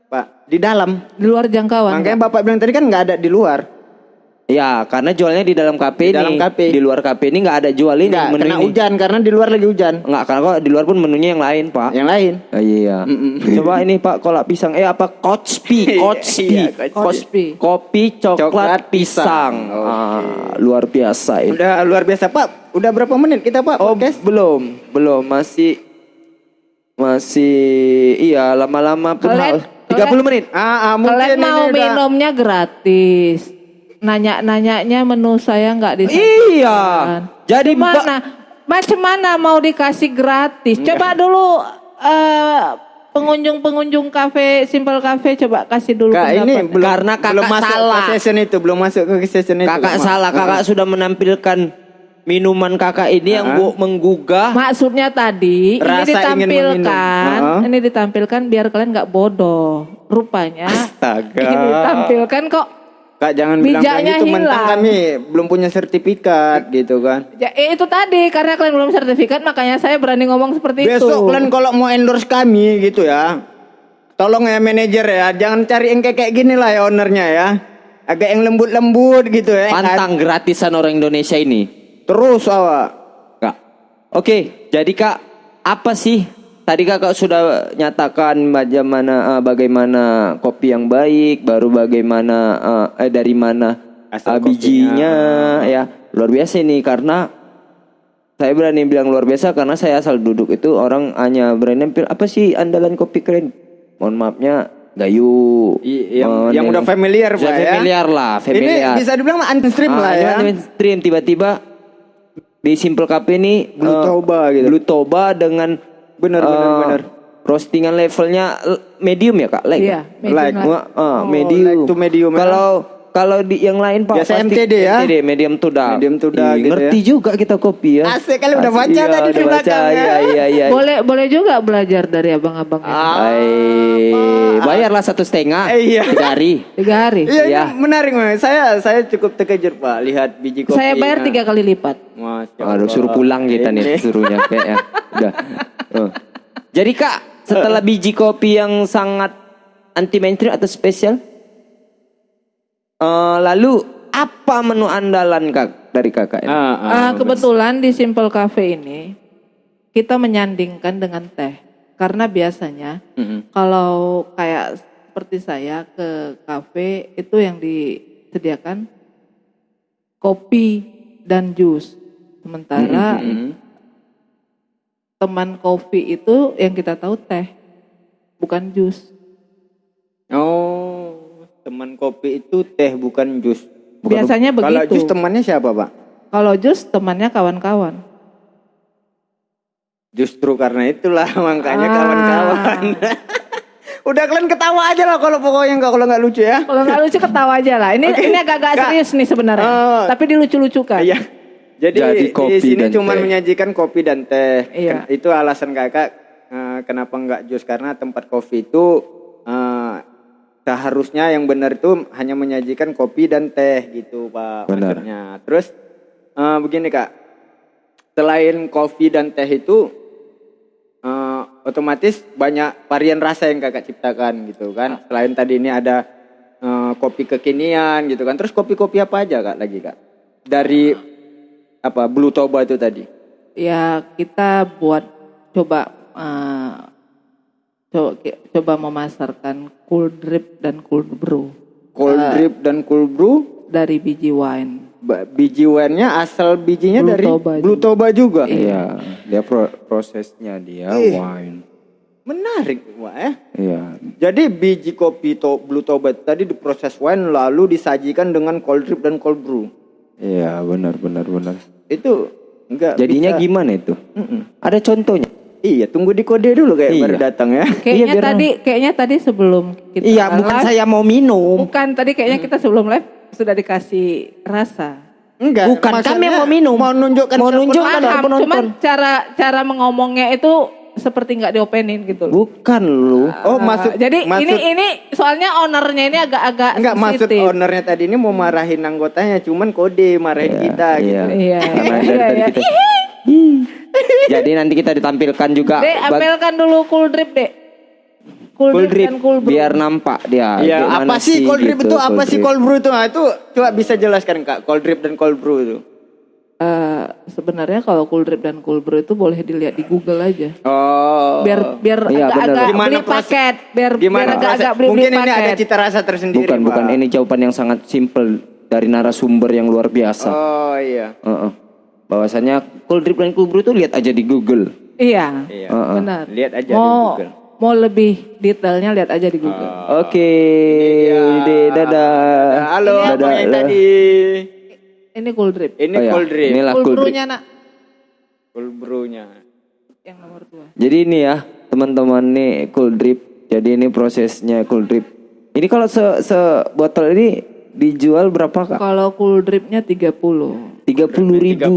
Pak. Di dalam. Di luar jangkauan. Makanya Bapak bilang tadi kan nggak ada di luar. Ya, karena jualnya di dalam kafe Di dalam kafe. Di luar kafe ini nggak ada jual ini Nggak, menu kena ini. hujan karena di luar lagi hujan. Nggak, karena kok di luar pun menunya yang lain, Pak. Yang lain. Ah, iya. Coba ini Pak kolak pisang. Eh apa? Kotspi, Kotspi. Iya, Kotspi. Kopi coklat, Coklat pisang. pisang. Ah, luar biasa ini. Udah luar biasa, Pak. Udah berapa menit kita, Pak? Oh, podcast? belum, belum masih masih iya lama-lama pun Kalian- hal. 30 menit. Ah, ah, mungkin Kalian ini mau udah- minumnya gratis. Nanya-nanyanya menu saya nggak di Iya. Jadi mana? Macam mana mau dikasih gratis? Coba dulu eh, pengunjung-pengunjung kafe Simple Cafe coba kasih dulu Kak, ini belum, Karena kakak belum masuk salah. ke session itu, belum masuk ke session itu. Kakak Kak. salah, kakak sudah menampilkan minuman kakak ini yang bu menggugah. Maksudnya tadi Rasa ini ditampilkan, ini ditampilkan biar kalian nggak bodoh. Rupanya Astaga. ini ditampilkan kok. Kak jangan bilang kayak gitu mentang hilang. kami belum punya sertifikat gitu kan. Ya, eh, itu tadi karena kalian belum sertifikat makanya saya berani ngomong seperti itu. Besok kalian kalau mau endorse kami gitu ya. Tolong ya manajer ya, jangan cari yang kayak kayak gini lah ya ownernya ya. Agak yang lembut-lembut gitu ya. kan? Pantang gratisan orang Indonesia ini. Terus awak. Kak. Oke, jadi Kak, apa sih tadi Kakak sudah nyatakan bagaimana eh, bagaimana kopi yang baik, baru bagaimana eh, eh, dari mana Asal eh, bijinya ya. Luar biasa ini karena saya berani bilang luar biasa karena saya asal duduk itu orang hanya berani nempel apa sih andalan kopi keren. Mohon maafnya Gayu. I- yang, yang udah familiar Pak ya. familiar lah, familiar. Ini bisa dibilang mainstream Ah, lah ya. mainstream tiba-tiba di Simple Cafe ini Blue eh, Toba gitu. Blue Toba dengan Bener, bener, eh, bener. roastingan levelnya medium ya kak? Like, Iya, medium Like. Wah, ah, Oh, medium. like to medium, ya. Kalau di yang lain pak Biasa pasti MTD ya? MTD, medium to dark. Medium to dark Ih, gitu ngerti juga kita kopi ya. Asik kali udah baca iya, tadi di baca, belakang ya. Iya iya iya. Boleh boleh juga belajar dari abang-abang ini. Hai, bayarlah satu setengah. Eh, iya. Tiga hari. Tiga hari. Iya, Iya. menarik Mas. Saya saya cukup terkejut Pak lihat biji kopi. Saya bayar tiga kali lipat. Masya Aduh, suruh pulang kita nih suruhnya kayaknya. Udah. Oh. Jadi Kak, setelah biji kopi yang sangat anti mainstream atau spesial, eh, lalu apa menu andalan Kak dari Kakak ini? Ah, ah. Ah, kebetulan di Simple Cafe ini kita menyandingkan dengan teh karena biasanya Mm-mm. kalau kayak seperti saya ke kafe itu yang disediakan kopi dan jus. Sementara Mm-mm. teman kopi itu yang kita tahu teh, bukan jus. Oh, teman kopi itu teh bukan jus. Bukan- Biasanya Kalau begitu. jus temannya siapa Pak? Kalau jus temannya kawan-kawan. Justru karena itulah makanya Ah. kawan-kawan. Udah kalian ketawa aja lah kalau pokoknya nggak kalau nggak lucu ya. Kalau nggak lucu ketawa aja lah. Ini Oke. ini agak-agak Kak. serius nih sebenarnya. Oh. Tapi dilucu-lucukan. Iya. Jadi, Jadi kopi di sini cuma menyajikan kopi dan teh. Iya. Itu alasan kakak eh, kenapa nggak jus karena tempat kopi itu seharusnya yang benar itu hanya menyajikan kopi dan teh gitu pak Benar. maksudnya. Terus eh, begini kak, selain kopi dan teh itu eh, otomatis banyak varian rasa yang kakak ciptakan gitu kan. Selain tadi ini ada eh, kopi kekinian gitu kan. Terus kopi-kopi apa aja kak lagi kak? Dari apa Blue Toba itu tadi? Ya kita buat coba eh, co- coba memasarkan cool drip dan cool brew Cold Eh, drip dan cold brew. dari biji wine. ba- biji wine-nya asal bijinya Blue dari Toba Blue Toba juga. Iya, dia pro- prosesnya dia Ih. wine. Menarik, Wak ya. Iya. Jadi biji kopi to Blue Toba tadi diproses wine lalu disajikan dengan cold drip dan cold brew. Iya, benar benar benar. Itu enggak Jadinya bisa- gimana itu? Mm-mm. Ada contohnya? Iya, tunggu di kode dulu kayak Iya. baru datang ya. Kayaknya biar- tadi kayaknya tadi sebelum kita Iya, bukan live, saya mau minum. bukan tadi kayaknya kita sebelum live sudah dikasih rasa. Enggak, Bukan, kami mau minum. Mau nunjukkan Mau ke nunjukkan. Paham, penonton. cuman cara cara mengomongnya itu seperti nggak diopenin gitu loh. Bukan lu. Oh, maksud Jadi maksud, ini ini soalnya ownernya ini agak-agak enggak maksud ownernya tadi ini mau marahin anggotanya, cuman kode marahin kita Iya. gitu. Iya, Karena iya, Jadi nanti kita ditampilkan juga Dek, ambilkan dulu cool drip, Dek. Cool, cool drip, drip dan cool brew. biar nampak dia. Iya, gimana apa sih cold drip gitu, itu? Apa sih cold brew itu? Nah, itu coba bisa jelaskan Kak, cold drip dan cold brew itu. Eh, sebenarnya kalau cool drip dan cool brew itu boleh dilihat di Google aja. Oh. Biar biar Iya, agak-agak Gimana beli proses- paket, biar biar Gimana agak-agak proses? beli beli Mungkin ini ada paket. cita rasa tersendiri. Bukan, Pak. bukan ini jawaban yang sangat simple dari narasumber yang luar biasa. Oh iya. Heeh. Bahwasanya cold drip dan cool brew itu lihat aja di Google. Iya, Iya. Heeh. benar. Lihat aja di mau, Google. Mau lebih detailnya lihat aja di Google. Oke, Dede, dadah. Halo, Dadah, Abang yang dadah. tadi. Ini cool drip. Ini Oh, ya. cold drip. Inilah cool cold drip. brew-nya nak, Cold brew-nya. yang nomor dua. Jadi ini ya, teman-teman nih cool drip. Jadi ini prosesnya cool drip. Ini kalau se, se botol ini dijual berapa kak? Kalau cool dripnya 30 Tiga puluh ribu.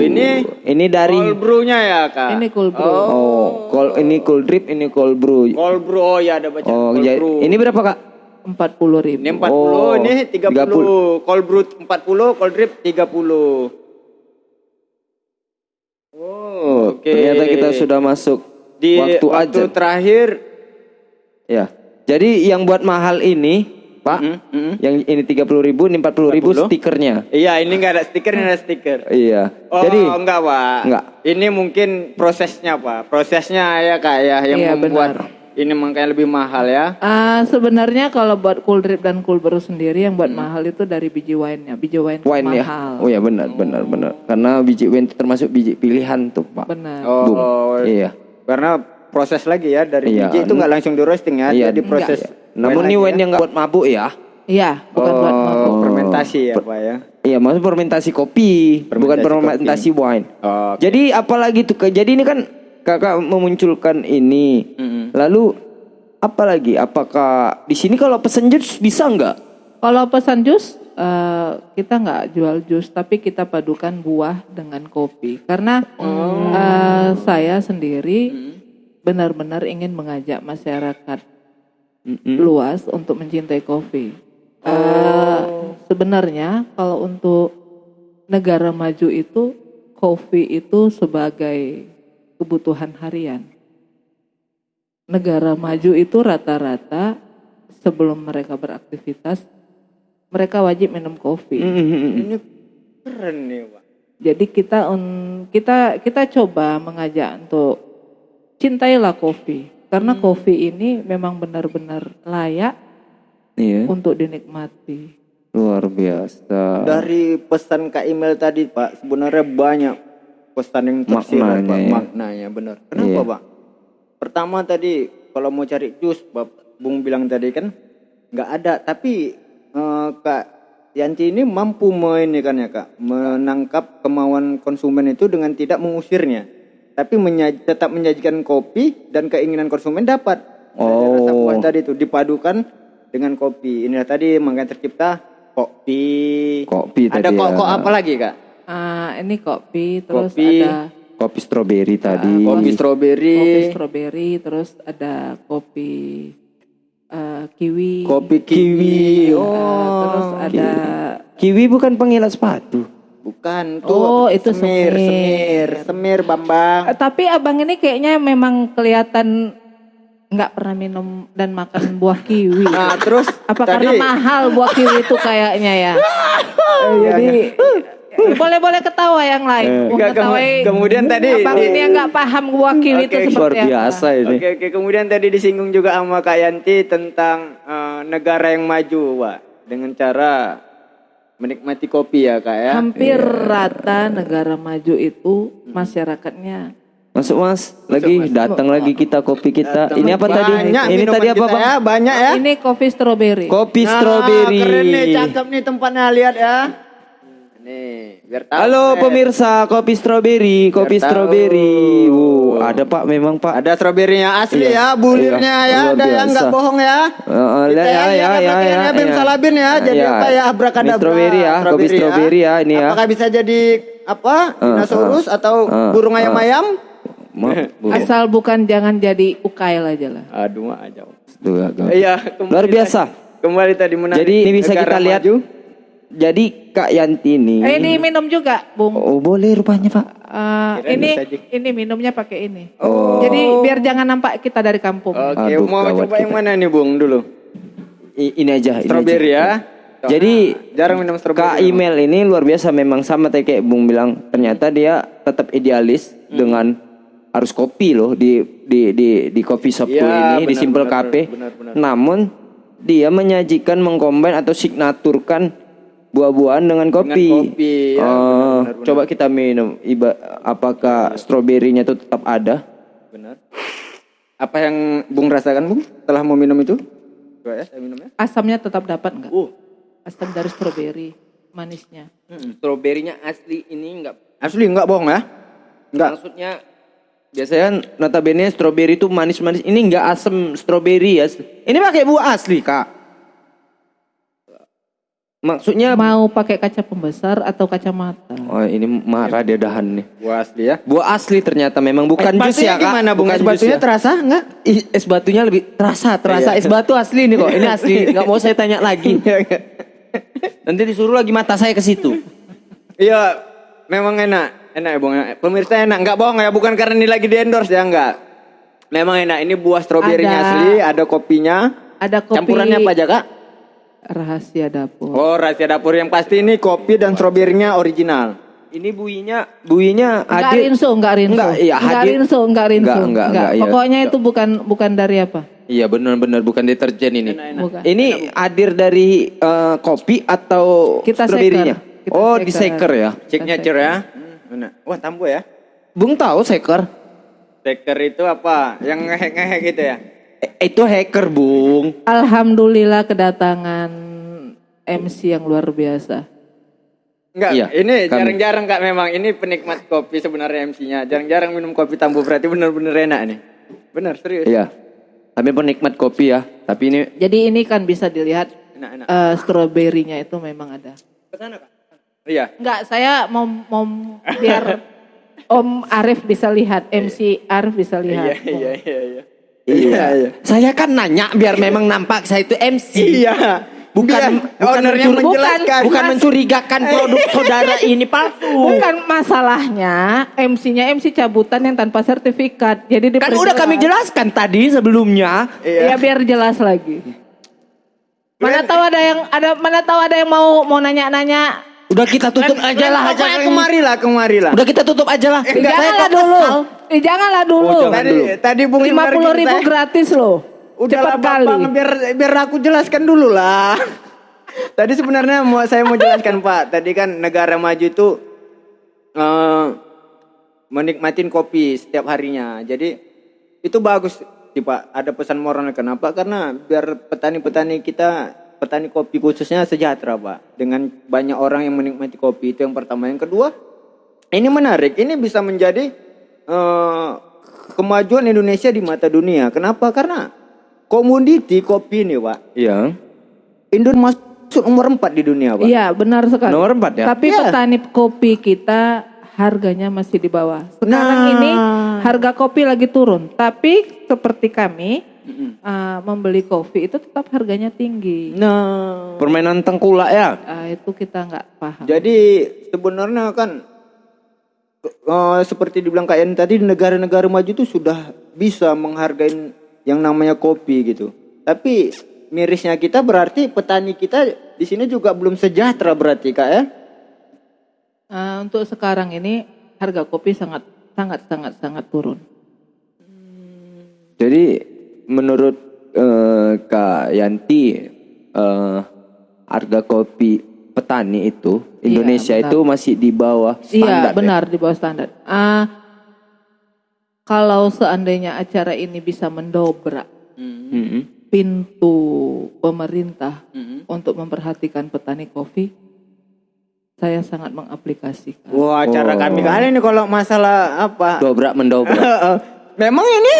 30. Ini ini dari Cold brew-nya ya, Kak? Ini cold brew. oh, cold, ini cold drip, ini cold brew. Cold brew, oh ya ada baca. Oh, cold jadi brew. ini berapa kak? 40 ribu. Ini 40, Oh, ini 30. Cold brew 40, cold drip 30. Oh, Oke. ternyata kita sudah masuk Di waktu, waktu, aja. terakhir Ya. Jadi yang buat mahal ini, Pak, Mm, mm. yang ini tiga puluh ribu, ini empat puluh ribu 40? stikernya. Iya, ini enggak ada stiker, ini ada stiker. Iya. Oh, Jadi enggak, Pak. Enggak. Ini mungkin prosesnya, Pak. Prosesnya ya, Kak ya, yang Iya, membuat benar. ini makanya lebih mahal ya. Ah, sebenarnya kalau buat cool drip dan cool brew sendiri yang buat mahal itu dari biji wine-nya. Biji wine, wine ya. mahal. Oh ya benar, benar, benar. Karena biji wine itu termasuk biji pilihan tuh, Pak. Benar. Oh, Bung. Iya. karena proses lagi ya dari Iya. biji itu nggak langsung di roasting ya, Iya, jadi proses. Namun ini wine yang nggak buat mabuk ya. Iya, bukan buat Oh, mabuk. fermentasi ya, Pak ya. Iya, maksud fermentasi kopi, bukan Fermentasi fermentasi wine. Oh, Jadi apalagi tuh? Jadi ini kan kakak memunculkan ini. Mm-mm. Lalu apa lagi? Apakah di sini kalau pesen jus bisa nggak? Kalau pesan jus, eh, kita nggak jual jus, tapi kita padukan buah dengan kopi. Karena eh, saya sendiri benar-benar ingin mengajak masyarakat luas untuk mencintai kopi. Eh, sebenarnya kalau untuk negara maju itu, kopi itu sebagai kebutuhan harian. Negara maju itu rata-rata sebelum mereka beraktivitas, mereka wajib minum kopi. ini keren nih, Pak. Jadi kita un- kita kita coba mengajak untuk cintailah kopi karena kopi ini memang benar-benar layak Iya, untuk dinikmati. luar biasa. Dari pesan Kak Email tadi, Pak, sebenarnya banyak pesan yang tersirat, Maknanya Pak. ya. Maknanya benar. Kenapa, Iya. Pak? Pertama tadi kalau mau cari jus, Pak, Bung bilang tadi kan nggak ada, tapi eh, Kak Yanti ini mampu ini kan ya, Kak, menangkap kemauan konsumen itu dengan tidak mengusirnya. Tapi menyaj- tetap menyajikan kopi dan keinginan konsumen dapat. Dari Rasa Oh. puas tadi itu dipadukan dengan kopi. Inilah tadi makanya tercipta kopi. Kopi Ada tadi kok ya. kok apa lagi kak? Ah, ini kopi, terus Kopi. ada Kopi stroberi tadi. Kopi stroberi, kopi stroberi, terus ada kopi eh, kiwi, kopi kiwi. eh, Oh, terus ada Kiwi bukan pengilat sepatu. Bukan Oh, tuh. itu semir, semir. semir, semir Bambang. Eh, tapi abang ini kayaknya memang kelihatan nggak pernah minum dan makan buah kiwi. Nah terus Apa tadi karena mahal buah kiwi itu kayaknya ya? Eh, Jadi boleh-boleh ketawa yang lain. Enggak, kemu- Mengetahui kemudian tadi abang ini yang nggak paham buah kiwi itu Oke, seperti Luar apa. biasa ini. Oke oke kemudian tadi disinggung juga sama Kak Yanti tentang eh, negara yang maju, Pak, dengan cara menikmati kopi ya kak ya. Hampir rata negara maju itu masyarakatnya Masuk mas, lagi datang lagi kita kopi kita. Ini apa tadi? Ini tadi apa bang? Ya, banyak ya. ini kopi stroberi. Kopi Nah, stroberi. Keren nih, cakep nih tempatnya lihat ya. Nih, biar tahu. Halo eh. pemirsa, kopi stroberi, kopi Biar stroberi. Wow, ada pak, memang pak. Ada stroberinya asli Iya. ya, bulirnya Iya, ya, ada yang nggak biasa. bohong ya. Heeh, Kita ya, yang ya, lihat ya, ya, Bim ya. Salabin ya, jadi Iya. apa ya abrakadabra. Stroberi ya, kopi stroberi ya, ini ya. Apakah bisa jadi apa? Dinosaurus atau uh, burung ayam-ayam? Asal bukan jangan jadi ukail aja lah. Aduh, aja. Iya, Luar biasa. Kembali tadi menarik. Jadi ini bisa kita lihat. maju. Jadi Kak Yanti ini. Eh diminum juga, Bung. Oh boleh rupanya pak. Eh, Kirain ini ini minumnya pakai ini. Oh. Jadi biar jangan nampak kita dari kampung. Oke, Aduh, mau coba yang kita. mana nih, Bung, dulu? I- ini aja. ini Strawberry aja. ya. Jadi jarang minum strawberry. Kak email ini luar biasa memang sama kayak Bung bilang ternyata dia tetap idealis Hmm. dengan harus kopi loh di di di di coffee shopku Iya, ini di benar, Simple benar, Cafe. benar, benar. Namun dia menyajikan mengcombine atau signaturkan buah-buahan dengan kopi. kopi, ya, Eh, benar, benar, Coba kita minum. Iba, apakah stroberinya itu tetap ada? Benar. Apa yang Bung rasakan, Bung? Setelah mau minum itu? Coba ya, saya minum ya. Asamnya tetap dapat nggak? Uh. Asam dari stroberi, manisnya. Stroberinya asli ini enggak Asli enggak bohong ya? Enggak. Maksudnya biasanya notabene stroberi itu manis-manis. Ini enggak asam stroberi ya. Ini pakai buah asli, Kak. Maksudnya Mau pakai kaca pembesar atau kacamata? Oh, ini marah dia dahan nih. Buah asli ya. Buah asli ternyata memang bukan es jus ya, Kak. gimana, Bung? Bukan Es batunya ya. terasa enggak? Ih, es batunya lebih terasa, terasa. Iya. Es batu asli nih kok. Ini asli. Enggak mau saya tanya lagi. Nanti disuruh lagi mata saya ke situ. Iya, memang enak. Enak ya, Bung. Pemirsa enak. Enggak bohong ya, bukan karena ini lagi di endorse ya, enggak. Memang enak. Ini buah stroberinya Ada. asli, ada kopinya. Ada kopi Campurannya apa aja, Kak? Rahasia dapur. Oh, rahasia dapur yang pasti ini kopi dan stroberinya original. Ini buinya, buinya Enggak hadir. rinso, enggak rinso. Enggak, iya, enggak hadir. rinso, enggak rinso. Enggak, enggak, enggak, iya. Pokoknya itu bukan bukan dari apa? Iya benar-benar bukan deterjen ini. Bukan. Ini hadir dari eh, kopi atau Kita stroberinya? Kita oh, di shaker. shaker ya. Signature ya. Hmm, enak. Wah, tambu ya. Bung tahu shaker? Steker itu apa? Yang ngehek-ngehek gitu ya? Itu hacker, Bung. Alhamdulillah kedatangan MC yang luar biasa. Enggak, Iya, ini jarang-jarang Kak memang. Ini penikmat kopi sebenarnya MC-nya. Jarang-jarang minum kopi tambu berarti bener-bener enak nih. Bener, serius. Iya. Kami penikmat kopi ya, tapi ini Jadi ini kan bisa dilihat Enak-enak. eh, stroberinya itu memang ada. Ke sana Kak. Iya. Enggak, saya mau mau biar Om Arif bisa lihat, MC Arif bisa Iya, lihat. iya, iya, iya. Iya. Saya kan nanya biar memang nampak saya itu MC. Iya. Bukan Biar bukan, ownernya mencuri- menjelaskan. bukan mencurigakan produk saudara ini palsu. Bukan masalahnya MC-nya MC cabutan yang tanpa sertifikat. Jadi Kan udah kami jelaskan tadi sebelumnya. Iya. Ya biar jelas lagi. Mana tahu ada yang ada mana tahu ada yang mau mau nanya-nanya. Udah kita tutup aja lah aja. Kemari lah, kemari lah. Udah kita tutup aja lah. Eh, Saya janganlah kok dulu. Eh, janganlah dulu. Oh, jangan Tadi dulu. tadi Bung Lima Imar puluh ribu saya- gratis loh. Udah Cepat lah kali. Bang, biar biar aku jelaskan dulu lah. Tadi sebenarnya mau saya mau jelaskan Pak. Tadi kan negara maju itu eh menikmatin kopi setiap harinya. Jadi itu bagus sih Pak. Ada pesan moral kenapa? Karena biar petani-petani kita petani kopi khususnya sejahtera Pak. Dengan banyak orang yang menikmati kopi itu yang pertama. Yang kedua, ini menarik. Ini bisa menjadi eh, kemajuan Indonesia di mata dunia. Kenapa? Karena komoditi kopi ini, Pak. Iya. Indonesia masuk nomor 4 di dunia, Pak. Iya benar sekali. Nomor empat ya? Tapi Iya. petani kopi kita harganya masih di bawah. Sekarang Nah. ini harga kopi lagi turun. Tapi seperti kami uh, membeli kopi itu tetap harganya tinggi. Nah, Permainan tengkulak ya. Ah, itu kita nggak paham. jadi sebenarnya kan eh, seperti dibilang Kak Yani tadi di negara-negara maju itu sudah bisa menghargai yang namanya kopi gitu. Tapi mirisnya kita berarti petani kita di sini juga belum sejahtera berarti Kak ya? Uh, untuk sekarang ini harga kopi sangat sangat sangat sangat turun. Jadi menurut eh, Kak Yanti eh, harga kopi petani itu Indonesia benar. itu masih di bawah Iya standar. ya? benar di bawah standar. Ah, kalau seandainya acara ini bisa mendobrak Mm-mm. pintu pemerintah untuk memperhatikan petani kopi, saya sangat mengaplikasikan. Wah, acara Oh. kami kali ini kalau masalah apa? Dobrak mendobrak. Memang ini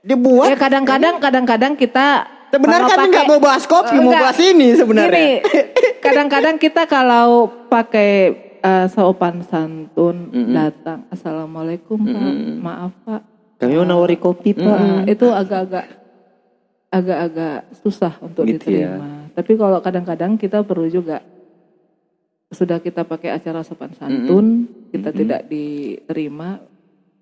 dibuat Ya kadang-kadang kadang-kadang kita Sebenarnya kami nggak mau bahas kopi, mau Enggak. bahas ini sebenarnya. Kadang-kadang kita kalau pakai eh, sopan santun datang, assalamualaikum pak, maaf pak, Kami mau nawari kopi pak. Nah, itu agak-agak agak-agak susah untuk Gitu ya. diterima. Tapi kalau kadang-kadang kita perlu juga sudah kita pakai acara sopan santun, kita tidak diterima,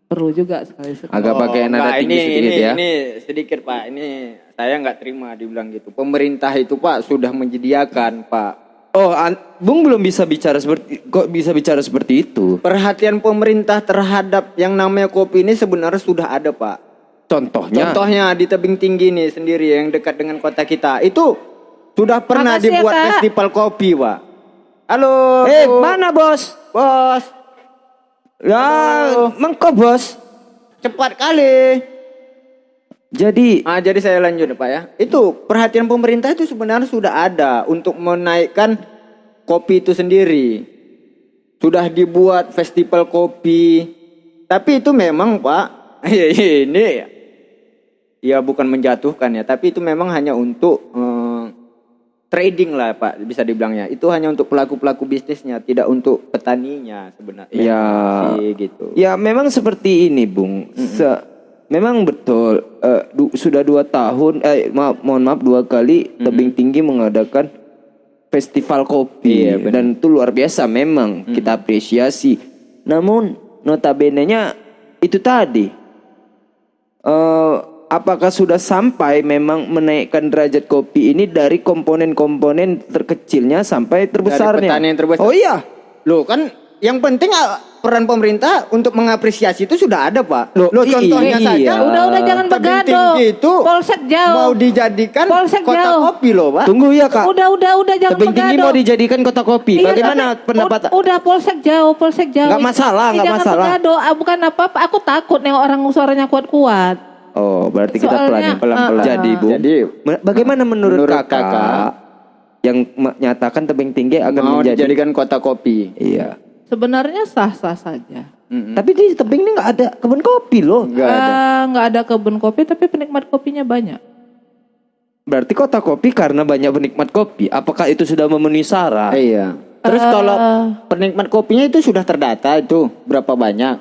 perlu juga sekali-sekali. Agak pakai nada Oh, tinggi ini, sedikit ini, ya. Ini sedikit Pak, ini saya nggak terima dibilang gitu. Pemerintah itu Pak sudah menyediakan Pak. Oh, an- Bung belum bisa bicara seperti kok bisa bicara seperti itu. Perhatian pemerintah terhadap yang namanya kopi ini sebenarnya sudah ada Pak. Contohnya Contohnya di tebing tinggi nih sendiri yang dekat dengan kota kita. Itu sudah pernah Makasih ya, dibuat Kak. festival kopi Pak. Halo. Eh, Bu. mana bos? Bos, Ya, mengko bos. cepat kali. Jadi Ah, jadi saya lanjut Pak ya. Itu perhatian pemerintah itu sebenarnya sudah ada untuk menaikkan kopi itu sendiri. Sudah dibuat festival kopi. Tapi itu memang Pak, ini ya bukan menjatuhkan ya, tapi itu memang hanya untuk eh, trading lah Pak, bisa dibilangnya. Itu hanya untuk pelaku-pelaku bisnisnya, tidak untuk petaninya sebenarnya. Ya. Sih, gitu. Ya memang seperti ini, Bung. Se- memang betul. eh, du- sudah dua tahun, eh maaf, mohon maaf dua kali tebing tinggi mengadakan festival kopi Iya, dan itu luar biasa memang kita apresiasi. Namun notabene-nya itu tadi. eh apakah sudah sampai memang menaikkan derajat kopi ini dari komponen-komponen terkecilnya sampai terbesarnya? petani yang terbesar. Oh iya. Loh kan yang penting ah, peran pemerintah untuk mengapresiasi itu sudah ada pak. Loh, Loh contohnya iya. saja. Udah udah jangan tinggi itu Polsek jauh. mau dijadikan Polsek kota jauh. kopi loh pak. Tunggu ya kak. Udah udah udah jangan Tebing tinggi begaduh. mau dijadikan kota kopi. Iya, Bagaimana tapi pendapat? ud- Udah polsek jauh, polsek jauh. Nggak masalah, nggak jangan masalah. begaduh. Ah, bukan apa-apa. Aku takut nih orang suaranya kuat-kuat. Oh, berarti kita Soalnya, pelan pelan-pelan. Jadi, Bu. Jadi, bagaimana menurut, menurut kakak, kakak, yang menyatakan tebing tinggi akan mau menjadi dijadikan kota kopi. Iya. Sebenarnya sah-sah saja. Tapi di tebing ini nggak ada kebun kopi loh. Enggak ada. Ah, nggak ada kebun kopi, tapi penikmat kopinya banyak. Berarti kota kopi karena banyak penikmat kopi. Apakah itu sudah memenuhi syarat? Iya. Terus kalau penikmat kopinya itu sudah terdata itu berapa banyak?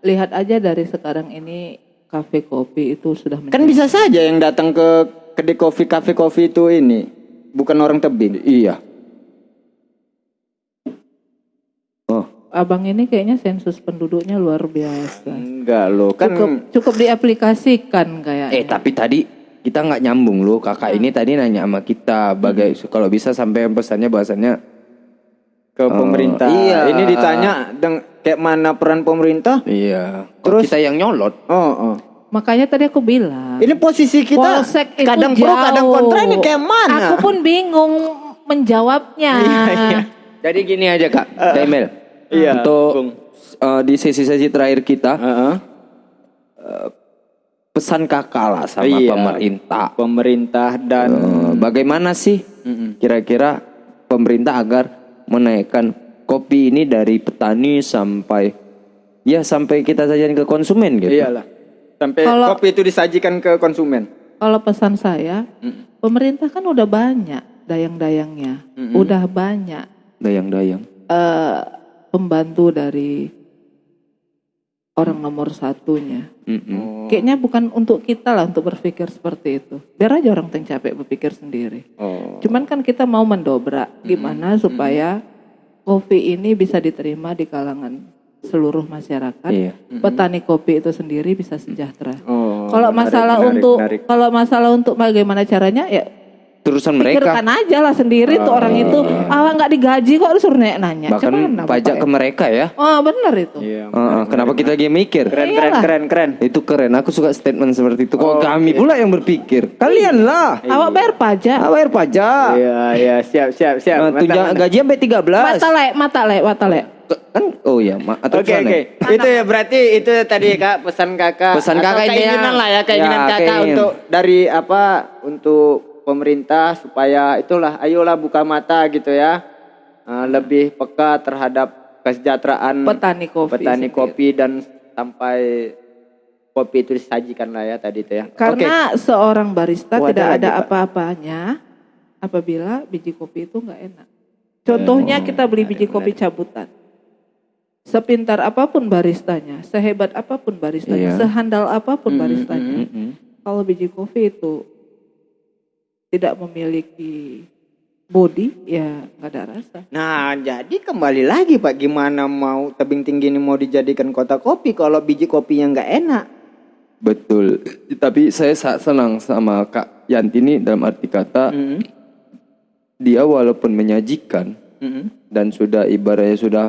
Lihat aja dari sekarang ini kafe kopi itu sudah Kan bisa saja yang datang ke kedai kopi kafe kopi itu ini bukan orang tebing. Iya. Oh, Abang ini kayaknya sensus penduduknya luar biasa. Enggak loh, kan Cukup cukup diaplikasikan kayaknya. eh tapi tadi kita nggak nyambung loh. Kakak ini tadi nanya sama kita, bagai kalau bisa sampai pesannya bahasannya ke pemerintah. iya. Ini ditanya deng kayak mana peran pemerintah? Iya. Kok Terus- kita yang nyolot? Oh, oh. Makanya tadi aku bilang. Ini posisi kita Polsek itu kadang pro kadang kontra ini kayak mana? Aku pun bingung menjawabnya. Jadi gini aja kak, Demel. Iya, Untuk Bung. eh, di sesi-sesi terakhir kita Heeh. pesan kakak lah sama Iya. pemerintah. pemerintah dan Eh, bagaimana sih kira-kira pemerintah agar menaikkan kopi ini dari petani sampai ya sampai kita sajikan ke konsumen gitu. iyalah sampai Kalau- kopi itu disajikan ke konsumen. Kalau pesan saya, pemerintah kan udah banyak dayang-dayangnya, udah banyak Dayang-dayang. eh, pembantu dari orang nomor satunya. Mm-mm. Kayaknya bukan untuk kita lah untuk berpikir seperti itu. Biar aja orang yang capek berpikir sendiri. Oh. Cuman kan kita mau mendobrak gimana supaya kopi ini bisa diterima di kalangan seluruh masyarakat. Iya. Petani kopi itu sendiri bisa sejahtera. Oh, kalau masalah menarik, untuk menarik. kalau masalah untuk bagaimana caranya ya urusan mereka. Pikirkan aja lah sendiri tuh orang itu. Ah nggak digaji kok disuruh nanya. Bahkan Gimana, pajak Bapak ke ya? mereka ya. Oh benar itu. Iya. Heeh, kenapa kita lagi mikir? Keren keren keren keren. Itu keren. Aku suka statement seperti itu. Kok Oh, kami pula yang berpikir? Kalian lah. Awak bayar pajak. Ah, bayar pajak. Iya iya siap siap siap. Nah, Mantap, tunja- mantap. gaji sampai 13. Mata lek, mata lek, mata lek. Kan oh ya, ma- atau Oke gimana? oke. Itu ya berarti itu tadi Kak pesan Kakak. Pesan Kakak keinginan lah ya keinginan Ya, Kakak untuk dari apa untuk pemerintah supaya itulah ayolah buka mata gitu ya. Eh, lebih peka terhadap kesejahteraan Petani kopi petani sendiri. kopi dan sampai kopi itu disajikan lah ya tadi itu ya. Karena seorang barista Oh, ada tidak ada apa-apanya apabila biji kopi itu nggak enak. Contohnya kita beli biji kopi cabutan. Sepintar apa pun baristanya, sehebat apa pun baristanya, Iya. sehandal apa pun baristanya, Mm-mm. kalau biji kopi itu tidak memiliki body, ya nggak ada rasa. Nah, jadi kembali lagi Pak, gimana mau tebing tinggi ini mau dijadikan kota kopi kalau biji kopinya nggak enak? Betul. Tapi saya sangat senang sama Kak Yanti ini dalam arti kata Mm-mm. dia walaupun menyajikan Mm-mm. dan sudah ibaratnya sudah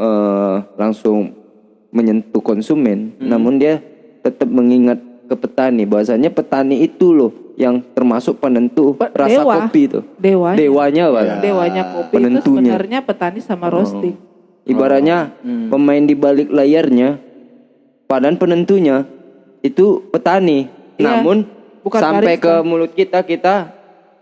eh, langsung menyentuh konsumen, namun dia tetap mengingat ke petani bahwasanya petani itu loh yang termasuk penentu Pe- rasa dewa. kopi itu. Dewanya, Dewanya, Pak. dewanya kopi itu Penentunya. sebenarnya petani sama roasting. Ibaratnya pemain di balik layarnya, padahal penentunya itu petani. Iya, Namun bukan sampai barista. ke mulut kita kita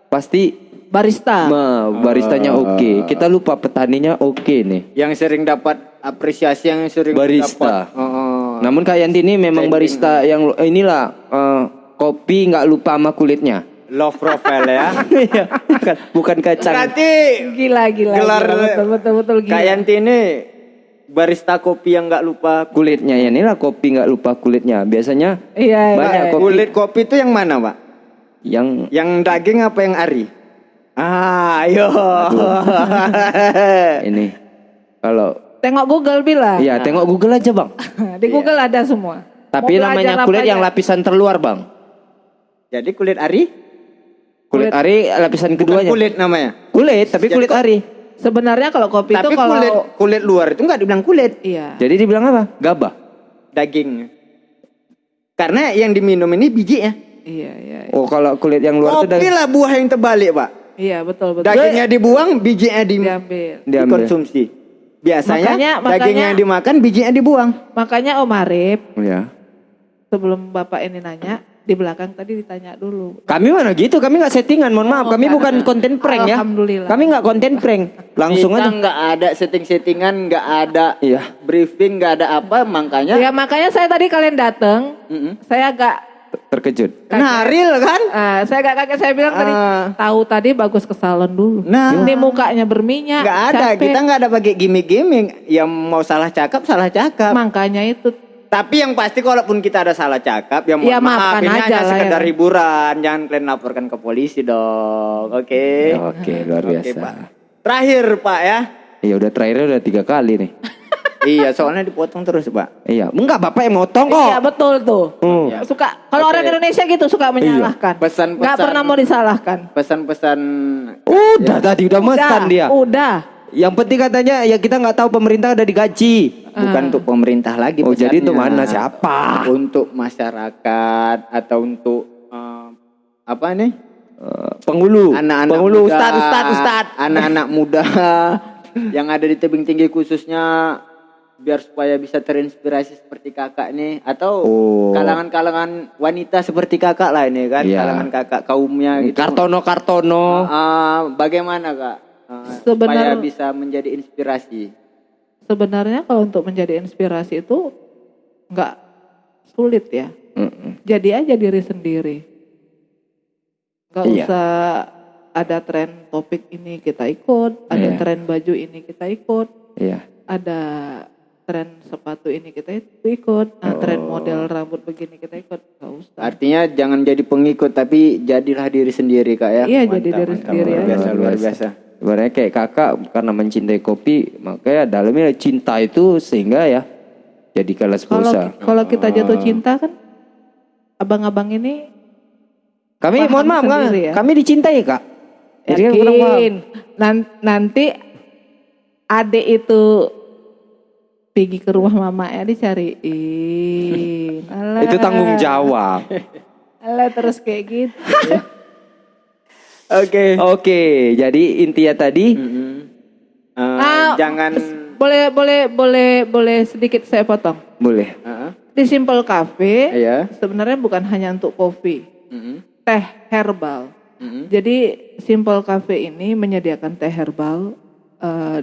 pasti Barista. ma, baristanya oke. Kita lupa petaninya oke nih. Yang sering dapat apresiasi yang sering Barista. dapat. Oh, Namun Kak Yanti ini memang barista yang eh, inilah eh, kopi nggak lupa sama kulitnya. love profile ya. Iya, bukan, bukan kacang. Berarti Gila, gila, gelar gila, betul, betul, betul, gila. Kak Yanti ini barista kopi yang nggak lupa Kulitnya ya inilah kopi nggak lupa kulitnya. Biasanya Iya, iya, banyak iya. kopi kulit kopi itu yang mana Pak? yang Yang daging apa yang ari? Ah, ayo. ini kalau Tengok Google bila. Iya, tengok Google aja, Bang. Di Google ada semua. Tapi belajar namanya kulit aja? yang lapisan terluar, Bang. Jadi kulit ari? Kulit, Kulit- ari lapisan Bukan keduanya. kulit namanya. Kulit, tapi Jadi kulit kok- ari. Sebenarnya kalau kopi itu Tapi kalau kulit kulit luar itu nggak dibilang kulit, iya. Jadi dibilang apa? Gabah. daging. Karena yang diminum ini biji ya. Iya, iya. iya. Oh, kalau kulit yang luar itu Kopi daging. lah buah yang terbalik, Pak. Iya, betul, betul. Dagingnya dibuang, bijinya di, diambil. Diambil. dikonsumsi. Biasanya Makanya- daging makanya- yang dimakan, bijinya dibuang. Makanya Om Arif Ya. sebelum Bapak ini nanya, di belakang tadi ditanya dulu. Kami mana gitu, kami nggak settingan, mohon maaf. Oh, kami bukan ada. konten prank ya. Alhamdulillah. Kami nggak konten prank. Langsung Kita aja. nggak ada setting-settingan, nggak ada Iya. briefing, nggak ada apa, makanya. Ya makanya saya tadi kalian datang, Mm-mm. saya agak Terkejut. Nah, real kan? ah, saya agak kaget saya bilang tadi Ah. tahu tadi bagus ke salon dulu. Nah. Ini mukanya berminyak. Nggak ada, capek. kita nggak ada pakai gimmick-gimmick. Yang mau salah cakap, salah cakap. Makanya itu Tapi yang pasti kalaupun kita ada salah cakap, ya mohon Ya, maaf, maafkan ini aja hanya sekedar ya. hiburan. Jangan kalian laporkan ke polisi dong, oke? Oke, luar Oke, biasa. Pak. Terakhir Pak ya. Iya udah terakhirnya udah tiga kali nih. iya, soalnya dipotong terus Pak. Iya, enggak bapak yang motong kok. Iya betul tuh. Hmm. Suka kalau Oke. orang Indonesia gitu suka menyalahkan. Pesan-pesan- Nggak pernah mau disalahkan. Pesan-pesan Udah tadi udah mesan Udah, dia. Udah. Yang penting katanya ya kita nggak tahu pemerintah udah digaji. Bukan untuk pemerintah lagi. Oh jadi itu mana siapa? Untuk masyarakat atau untuk eh, apa nih? Eh, penghulu, Anak-anak penghulu, muda, ustad, ustad, ustad. Anak-anak muda yang ada di tebing tinggi khususnya biar supaya bisa terinspirasi seperti kakak nih atau Oh. kalangan-kalangan wanita seperti kakak lah ini kan Iya. kalangan kakak kaumnya gitu. Kartono, Kartono. Ah, bagaimana kak Ah, Sebenar- supaya bisa menjadi inspirasi? Sebenarnya kalau untuk menjadi inspirasi itu nggak sulit ya. Mm-mm. Jadi aja diri sendiri. Nggak Iya. usah ada tren topik ini kita ikut, ada Iya. tren baju ini kita ikut, Iya. ada tren sepatu ini kita ikut, nah, tren Oh. model rambut begini kita ikut, nggak usah. Artinya jangan jadi pengikut tapi jadilah diri sendiri kak ya. Iya, jadi diri sendiri luar biasa luar Luar biasa. Sebenarnya kayak kakak karena mencintai kopi, makanya dalamnya cinta itu sehingga ya jadikanlah Kalau sposa. kalau kita jatuh cinta kan, abang-abang ini Kami mohon maaf, sendiri ya. kami dicintai kak. Jadi kan. Yakin. Nan- nanti adik itu pergi ke rumah mama ya dicariin. Alah. Itu tanggung jawab. Alah terus kayak gitu. Oke. Oke, jadi intinya tadi Mm-mm. Eh, Ah, jangan Boleh boleh boleh boleh sedikit saya potong. boleh. Heeh. Di Simple Cafe Iya. sebenarnya bukan hanya untuk kopi, Mm-mm. teh herbal. Mm-mm. Jadi Simple Cafe ini menyediakan teh herbal. eh,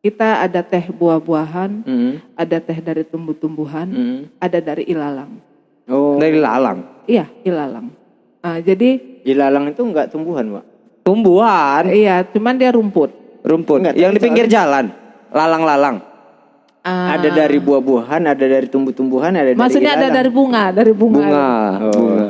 kita ada teh buah-buahan, Mm-mm. ada teh dari tumbuh-tumbuhan, Mm-mm. ada dari ilalang. Oh, Dari lalang. Iya, ilalang. Ah, jadi ilalang itu enggak tumbuhan, Pak. Tumbuhan, iya, cuman dia rumput. rumput. Enggak, yang di pinggir jalan. Lalang-lalang. Ah, Ada dari buah-buahan, ada dari tumbuh-tumbuhan, ada dari maksudnya ada dari bunga, dari bunga. Bunga. Oh. Bunga.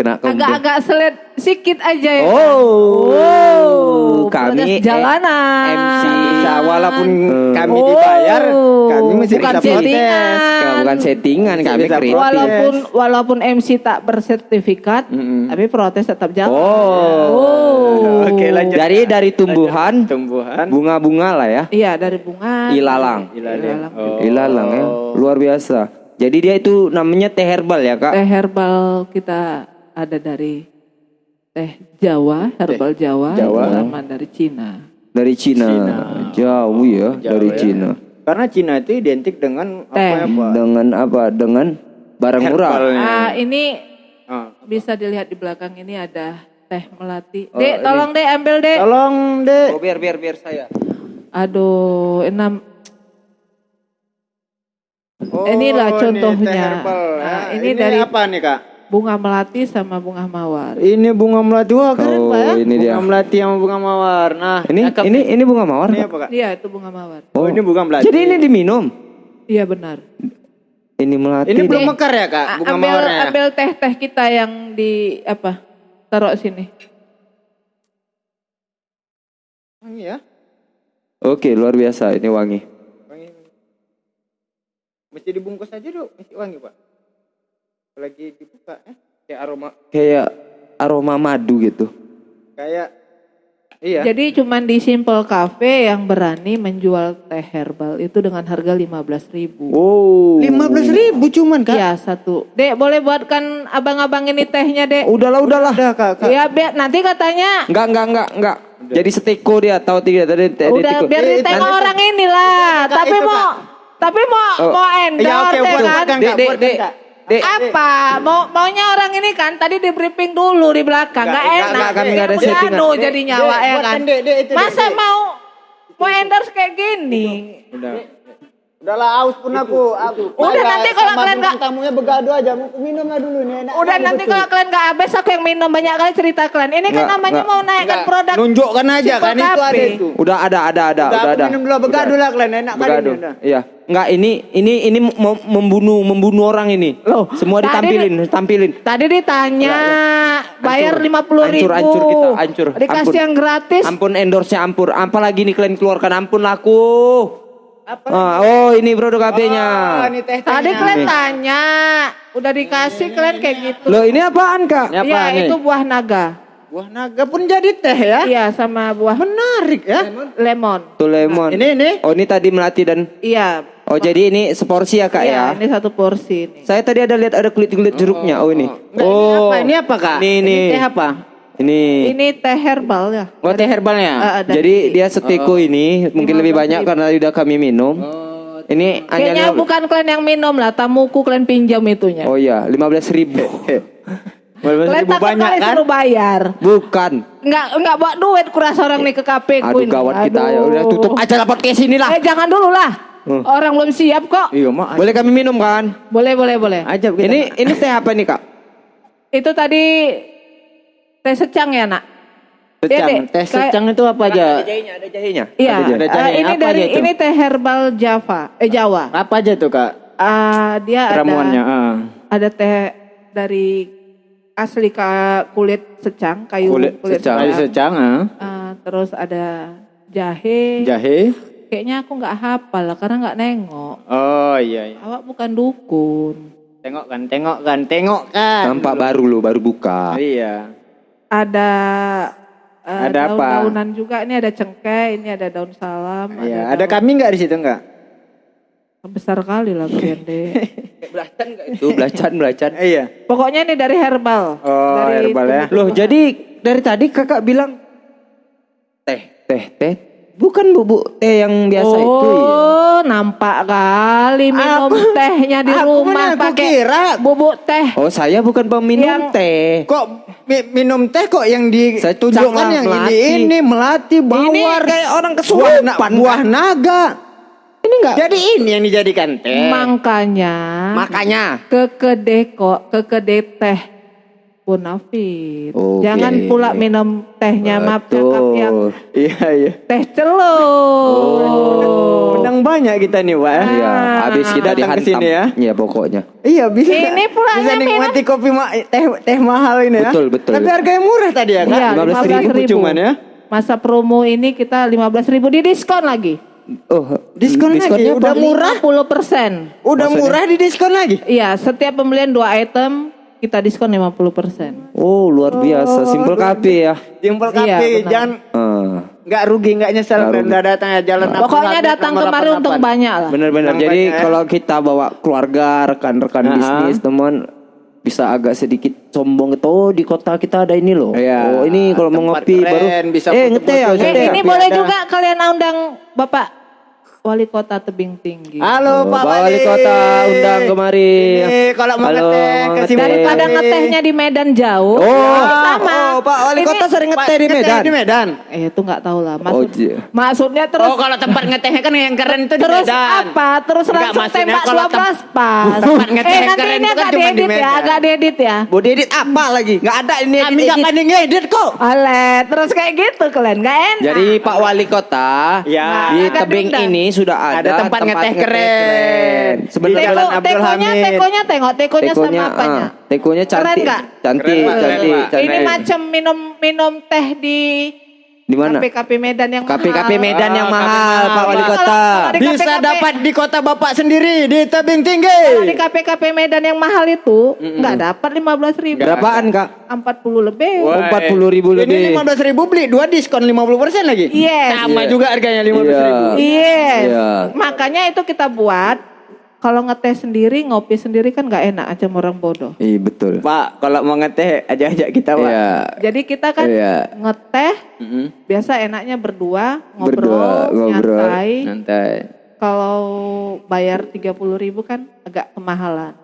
Kena. Agak-agak selet sikit aja ya. Oh. Oh, Kami jalanan. MC. Bisa walaupun Hmm. kami Oh. dibayar, kami masih Bukan bisa protes. settingan. Nah, bukan settingan kami protes. Walaupun walaupun MC tak bersertifikat, Mm-mm. tapi protes tetap jalan. Oh. Oh. Oke, lanjut. Jadi dari tumbuhan, Tumbuhan. bunga-bunga lah ya. Iya dari bunga. Ilalang. Ilalang. Oh. Ilalang ya, luar biasa. Jadi dia itu namanya teh herbal ya kak? Teh herbal kita ada dari teh Jawa, herbal Jawa, Jawa. sama dari Cina. Dari Cina. Jauh ya, Jauh dari ya. Cina. Karena Cina itu identik dengan apa Teh. ya, Pak? Dengan apa? Dengan barang murah. Ah, ini Ah. bisa dilihat di belakang ini ada teh melati. Oh, dek, tolong dek ambil dek. Tolong, Dek. Oh, biar biar biar saya. Aduh, enam. Oh, Inilah ini contohnya. teh herbal. Nah, Ah, ini dari- apa nih, Kak? Bunga melati sama bunga mawar. Ini bunga melati. Wah, keren, Oh, Pak ya. ini bunga dia. melati sama bunga mawar. Nah, Ini ini ini bunga mawar. ini apa, Kak? Iya, itu bunga mawar. Oh, ini bunga melati. Jadi ini diminum. Iya benar. Ini melati. Ini belum mekar ya, Kak? A- Bunga ambil mawarnya. ya? ambil teh-teh kita yang di apa? Taruh sini. Wangi ya? Oke, luar biasa. Ini wangi. Wangi. Mesti dibungkus aja, Dok. Mesti wangi, Pak. Lagi dibuka, eh? Kayak aroma Kayak aroma madu gitu. kayak iya. Jadi cuman di Simple Cafe yang berani menjual teh herbal itu dengan harga 15.000 Oh. Lima belas ribu cuman, Kak. Iya satu. Dek boleh buatkan abang-abang ini tehnya dek. Udahlah, udahlah. Udah, Kak. Kak. Iya biar nanti katanya Enggak, enggak, enggak, enggak. Jadi seteko dia tahu tidak tadi tadi udah teko. biar Eh, ditengok orang inilah. Kak, Tapi itu, mau tapi mau Oh. mau Ya, endorse oke, ya buatkan, kan. Kak. Dek, dek, buatkan, dek. Kak. Dek, Apa? Mau maunya orang ini kan tadi di briefing dulu di belakang. Enggak, Nggak enak. enggak, kami nggak ada settingan. aduh Dek, jadi dek, nyawa ya buatkan, kan. dek, dek, itu, Masa dek. mau mau endorse kayak gini? Udah. Udahlah aus pun aku. aku Udah, nanti kalau kalian nggak- tamunya begaduh aja. Minum lah dulu nih enak. Udah nanti kalau kalian nggak habis aku yang minum banyak kali cerita kalian. Ini kan Nggak, namanya nggak. mau naikkan produk. Nunjukkan aja kan itu ada itu. Udah ada, ada, ada, Udah, ada. minum dulu begaduh lah kalian enak kali ini. udah. Iya. Enggak, ini ini ini mem- membunuh membunuh orang ini. Loh, semua tadi ditampilin, tampilin. Tadi ditanya bayar lima puluh ribu. Hancur, hancur kita, hancur. Dikasih Ampun. yang gratis. Ampun endorse-nya ampun. Apalagi nih kalian keluarkan ampun laku. Ah, oh, ini produk HP-nya. Oh, ini teh Tadi kalian tanya, udah dikasih kalian kayak gitu. Loh, ini apaan, Kak? Ini apa Iya, nih? itu buah naga. Buah naga pun jadi teh ya. Iya, sama buah Menarik ya. lemon. Tuh lemon. Ini ini. Oh, ini tadi melati dan Iya. Oh, jadi ini seporsi ya, Kak iya, ya? ini satu porsi nih. Saya tadi ada lihat ada kulit-kulit jeruknya. Oh, ini. Enggak, Oh. ini apa? Ini apa, Kak? Ini, ini. teh apa? Ini. Ini teh herbal ya. Oh, teh herbalnya. Ada. Jadi dia seteko ini mungkin lebih banyak karena udah kami minum. Ini Kayaknya bukan kalian yang minum lah, tamuku kalian pinjam itunya. Oh iya, 15 ribu. kalian ribu takut banyak kali kan? suruh bayar. Bukan. Enggak enggak bawa duit kurasa orang nih ke KP Aduh ini. gawat kita ya. Udah tutup aja lah podcast ini lah. Eh jangan dulu lah. Hmm. Orang belum siap kok. Iya, mak. Boleh kami minum kan? Boleh boleh boleh. Ajab kita. Ini ini teh apa nih kak? Itu tadi teh secang ya nak? secang. Iya. Teh Kayak- secang itu apa aja? jahenya, ada jahenya. Iya. Ada jahe. eh, Ada ini apa dari aja itu? ini teh herbal Java, eh Jawa. Apa aja tuh, Kak? Ah dia Ramuannya. ada ah. ada teh dari asli ka kulit secang, kayu Kulit, secang. Kayu secang, ah. Ah, terus ada jahe. Jahe. Kayaknya aku nggak hafal lah karena nggak nengok. Oh, iya, iya. Awak bukan dukun. Tengok kan, tengok kan, tengok kan. Nampak baru lo, baru buka. Iya. Ada eh, Ada apa? daun-daunan juga. Ini ada cengkeh, ini ada daun salam. Iya, ada daun- kami nggak di situ nggak? Besar kali lah kalian deh. Itu belacan belacan. Iya. Pokoknya ini dari herbal. Oh, dari herbal ya. Loh, jadi dari tadi kakak bilang teh, teh, teh. Bukan bubuk teh yang biasa oh, itu ya. nampak kali minum Aku- tehnya di aku rumah aku pakai kira. bubuk teh. Oh, saya bukan peminum Yang- teh. Kok mi- minum teh kok yang Saya ditunjukkan yang melati. ini ini melati bawar kayak orang buah, kesurupan, na- Kak. buah naga. Ini enggak. Jadi ini yang dijadikan teh. Makanya Makanya. ke kedai kok ke kedai teh Bonafit. Oke. Jangan pula minum tehnya maaf cakap yang Iya iya. teh celup. Menang banyak kita nih, Pak. ya. Iya, habis kita dihantam. sini ya. Iya, pokoknya. Iya bisa. Ini pulangnya bisa nikmati kopi ma- teh teh mahal ini ya. Betul, betul. Tapi harganya murah tadi ya, Kak. Iya, 15.000 cuman ya. Masa promo ini kita 15.000 di diskon lagi. Oh, Diskon lagi, udah murah. 50%. Udah murah di diskon lagi. Iya, setiap pembelian dua item kita diskon 50%. Oh, luar biasa. Simple kafe ya. Simpel Iya, kafe, benar. jangan Ah. nggak rugi nggak nyesel Nggak udah datang ya jalan Abdul Pokoknya datang nomor kemari 88. untung banyak lah. Benar-benar. Yang Jadi banyak ya. kalau kita bawa keluarga, rekan-rekan Ah. bisnis, teman bisa agak sedikit sombong gitu. Oh, di kota kita ada ini loh. Iya. Oh, ini kalau mau ngopi keren, baru bisa eh ngeteh ya. Eh, ini boleh ada- juga kalian undang Bapak Wali Kota Tebing Tinggi. Halo Oh, Pak Wali Wali. Kota undang kemari. Ini kalau mau Halo, ngeteh sini. Daripada ngetehnya di Medan jauh. Oh, ini sama. oh, Pak Wali Ini- Kota sering Pak, ngeteh di ngeteh Medan. Di Medan. Eh itu nggak tahu lah. Oh, Maksud, iya. maksudnya terus oh kalau tempat ngetehnya kan yang keren itu di terus Medan. apa? Terus Enggak, langsung maksudnya tembak 12 pas. tempat ngeteh eh yang nanti keren ini itu kan agak cuma di diedit ya, agak diedit ya. Mau diedit apa lagi? Nggak ada ini Kami nggak pandai ngedit kok. Oleh, terus kayak gitu kalian nggak enak. Jadi Pak Wali Kota Ya. di tebing dendam. Ini sudah ada, Ada tempat ngeteh keren. Sebenarnya Di Teko, Jalan Abdul tekonya, Hamid. tekonya tengok, tekonya, tekonya, sama apanya. ah, tekonya Keren cantik, nggak? cantik, Keren, cantik, Keren, cantik. Ini macam minum minum teh di di mana? KP-KP Medan yang KP-KP mahal. Medan yang Ah, mahal, Pak Wali. Kota. Kalau- kalau di Bisa KPKP. dapat di kota bapak sendiri di tebing tinggi. Kalau di KP-KP Medan yang mahal itu nggak dapat 15 ribu. Berapaan kak? 40 lebih. Wah. 40 ribu Ini lebih. 15 ribu beli dua diskon 50 persen lagi. Yes. Sama Iya. juga harganya 15 ribu. Iya. Yes. Iya. Makanya itu kita buat. Kalau ngeteh sendiri, ngopi sendiri kan nggak enak aja orang bodoh. Iya betul. Pak, kalau mau ngeteh ajak-ajak kita, Pak. Iya. Jadi kita kan Iya. ngeteh, Mm-mm. biasa enaknya berdua, ngobrol, Berdua, ngobrol. nyantai. Santai. Kalau bayar 30 ribu kan agak kemahalan.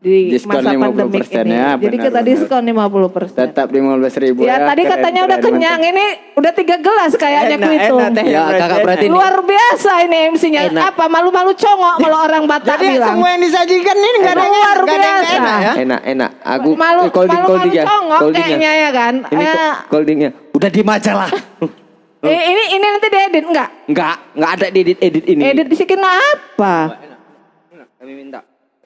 Di Diskon masa 50% pandemik ini. ya, Jadi benar, kita benar. diskon 50 persen. Tetap 15 ribu Ya, tadi Keren, katanya keren, udah kenyang. mantap. Ini udah tiga gelas kayaknya Enak, ku itu. enak teh. Ya, kakak berarti ini. Luar biasa ini MC-nya. Apa malu-malu congok kalau orang Batak Jadi bilang. semua yang disajikan ini nggak ada yang Luar biasa. enak ya. Enak, enak. Aku malu eh, holding, malu, malu ya. congok kayaknya ya kan. Ini Eh, holdingnya. Udah diem aja lah. eh, ini ini nanti diedit enggak? Enggak, enggak ada edit edit ini. Edit disikin apa? Kami minta.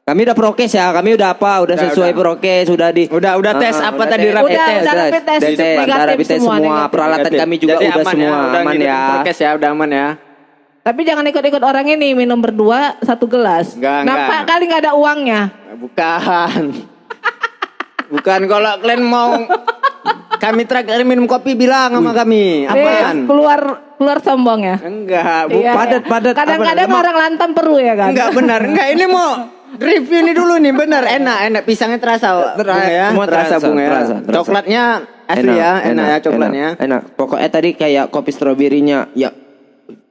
Kami udah prokes ya, kami udah apa, udah, Udah, sesuai udah. prokes, udah di Udah- udah tes Ah, apa udah tadi, rapid Udah- tes, udah rapid test, Dari tes, rapid test semua, semua, negatif. peralatan kami juga Jadi udah aman semua ya, udah aman ngikutin ya. prokes ya, udah aman ya. Tapi jangan ikut-ikut orang ini minum berdua satu gelas. Enggak, Nampak enggak. kali nggak ada uangnya. Bukan. Bukan kalau kalian mau kami terakhir minum kopi bilang sama kami. Eh, Aman. keluar keluar sombong ya. Enggak, bu- Iya, padat, iya. padat, Kadang-kadang orang lantam perlu ya kan. enggak benar. Enggak, ini mau review ini dulu nih, benar. Enak, enak pisangnya terasa, Terasa, bunga ya. semua terasa, bunga ya. terasa, terasa. Coklatnya asli ya, enak, ya coklatnya. Enak, enak. Pokoknya tadi kayak kopi stroberinya, ya.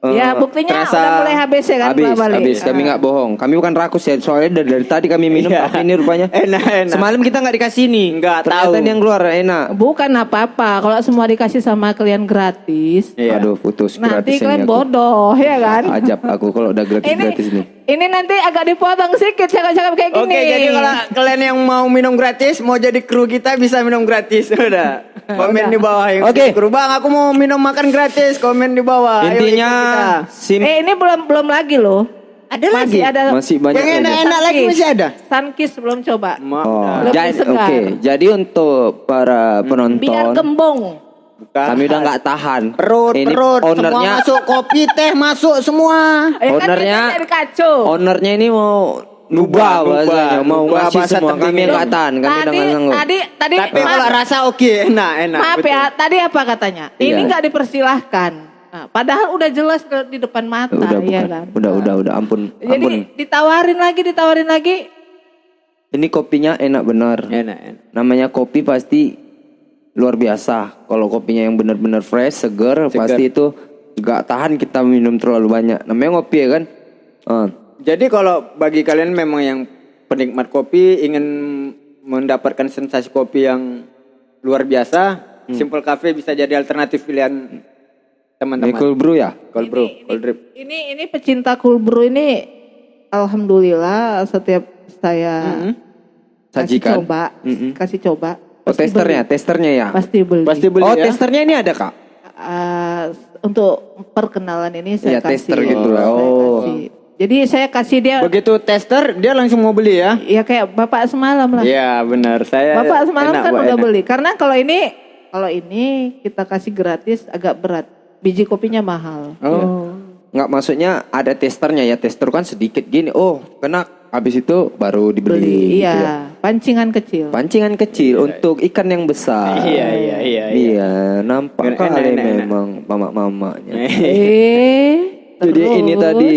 eh, Ya, buktinya terasa udah mulai habis ya kan, Habis, Mbak Bali? habis. Kami nggak bohong. Kami bukan rakus ya. Soalnya dari, dari tadi kami minum Iya. tapi ini rupanya. Enak, enak. Semalam kita nggak dikasih nih. Nggak Ternyata tahu. ini yang keluar enak. Bukan apa-apa. Kalau semua dikasih sama kalian gratis, Iya. Aduh, putus nanti gratis ini kalian bodoh ya kan. Ajab aku kalau udah gratis ini gratis nih. Ini nanti agak dipotong sedikit cakap-cakap kayak gini. Oke, jadi kalau kalian yang mau minum gratis, mau jadi kru kita bisa minum gratis. Udah. Komen di bawah yang Oke. kru. Bang, aku mau minum makan gratis. Komen di bawah. Ayo Intinya sim eh ini belum belum lagi loh. Ada Masih lagi? ada masih banyak Yang enak-enak lagi masih ada. Sunkist belum coba. Oh, jadi oke. Jadi untuk para Biar penonton, gembong. Bukan. kami udah nggak tahan. perut, Ini perut, semua ownernya, masuk kopi, teh masuk semua. Eh, kan Ownernya- ownernya ini mau Nubah bahasanya mau Nubah ngasih bahasa semua kami terdingin. angkatan kami tadi dengan tadi tadi Tapi maaf, kalau rasa oke, enak, enak. maaf betul. ya tadi apa katanya ini Iya. nggak dipersilahkan Nah, padahal udah jelas di- depan mata udah ya bukan. kan Udah udah udah ampun jadi ampun. ditawarin lagi ditawarin lagi Ini kopinya enak benar. Enak, enak. Namanya kopi pasti luar biasa. Kalau kopinya yang benar-benar fresh, seger, pasti itu nggak tahan kita minum terlalu banyak. Namanya ngopi ya kan. Ah. Jadi kalau bagi kalian memang yang penikmat kopi ingin mendapatkan sensasi kopi yang luar biasa, Hmm. Simple Cafe bisa jadi alternatif pilihan teman-teman. Cold brew ya. Cold brew, cold drip. ini ini pecinta cool brew ini alhamdulillah setiap saya kasih Sajikan. coba kasih coba Oh pasti testernya, beli. testernya ya. pasti beli Pasti beli oh ya. testernya ini ada kak. Ah, untuk perkenalan ini saya Iya, kasih tester gitu lah. saya Oh. kasih. jadi saya kasih dia Begitu tester dia langsung mau beli ya. ya kayak bapak semalam lah Iya benar. Saya bapak semalam enak, kan udah enak. beli karena kalau ini kalau ini kita kasih gratis agak berat biji kopinya mahal Oh. Nggak maksudnya ada testernya ya. Tester kan sedikit gini. Oh kena. Habis itu baru dibeli. beli gitu iya ya. pancingan kecil Pancingan kecil untuk ikan yang besar. Iya, iya, iya, Iya, nampak Enak, kali enak, enak. memang mamak-mamaknya. eh Jadi terus. ini tadi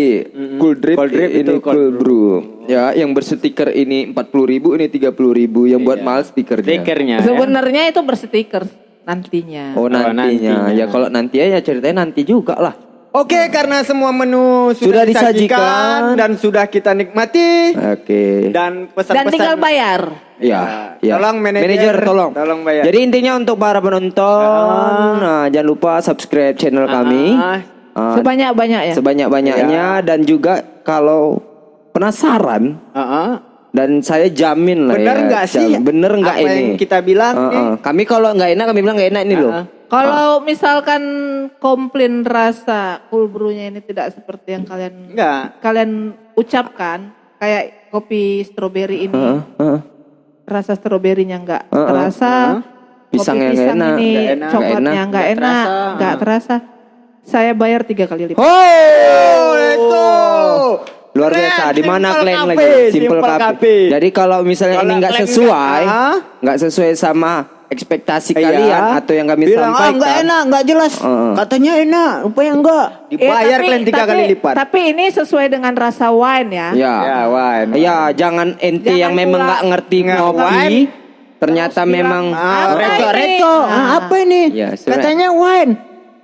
cool drip, Cold drip ini itu cold cool brew. Ya, yang berstiker ini 40.000 ribu, ini 30.000 ribu. Yang buat mahal stikernya. Stikernya. ya. sebenarnya itu berstiker nantinya Oh nantinya. nantinya. Ya kalau nanti ya ceritanya nanti juga lah. Oke, karena semua menu sudah, Sudah disajikan, disajikan. dan sudah kita nikmati Oke. dan dan pesan-pesan tinggal bayar Ya, ya. Tolong manajer, tolong. tolong bayar. Jadi intinya untuk para penonton, nah, jangan lupa subscribe channel kami. Ah. Ah, sebanyak banyaknya sebanyak-banyaknya dan juga kalau penasaran Heeh. dan saya jamin lah Bener ya. nggak sih Bener nggak ini? yang kita bilang Ah, nih? ah. Kami kalau nggak enak kami bilang nggak enak ini loh. Ah. Kalau misalkan komplain rasa cool brew-nya ini tidak seperti yang kalian Enggak. kalian ucapkan, kayak kopi stroberi ini Heeh, heeh. rasa stroberinya nggak Heeh, terasa, kopi Pisangnya nggak pisang enak, ini nggak enak, coklatnya nggak nggak enak, enak, nggak nggak terasa. Saya bayar tiga kali lipat. Oh, itu. Luar biasa. Di mana kalian lagi? Simple Simple. Jadi kalau misalnya Kalau ini nggak sesuai, nggak- Ah? nggak sesuai sama ekspektasi Iya. kalian atau yang kami Bilang, sampaikan. ah enggak enak, enggak jelas. Heeh. Katanya enak, rupanya enggak. Eh, Dibayar tapi- kalian tiga tapi- kali lipat. Tapi ini sesuai dengan rasa wine ya. Ya. Ya, wine. Ya, jangan ente Jangan yang memang pula nggak ngerti ngopi, wine, ternyata terus memang Ah, Apa reco, ini? reco. Ah, Ah. apa ini? Ya, sebenarnya- Katanya wine.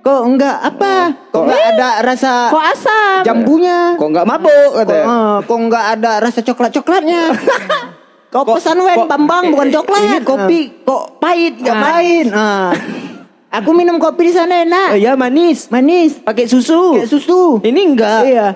Kok enggak apa? Kok enggak ada rasa Kok asam? jambunya? kok nggak mabuk Kok, katanya. eh, kok enggak ada rasa coklat-coklatnya? Kau pesan kok- Bambang bukan coklat. Ini kopi kok pahit nggak enggak pahit? main. Ah. Aku minum kopi di sana enak. Eh, ya manis, Manis. pakai susu. Kayak susu. Ini enggak. Iya.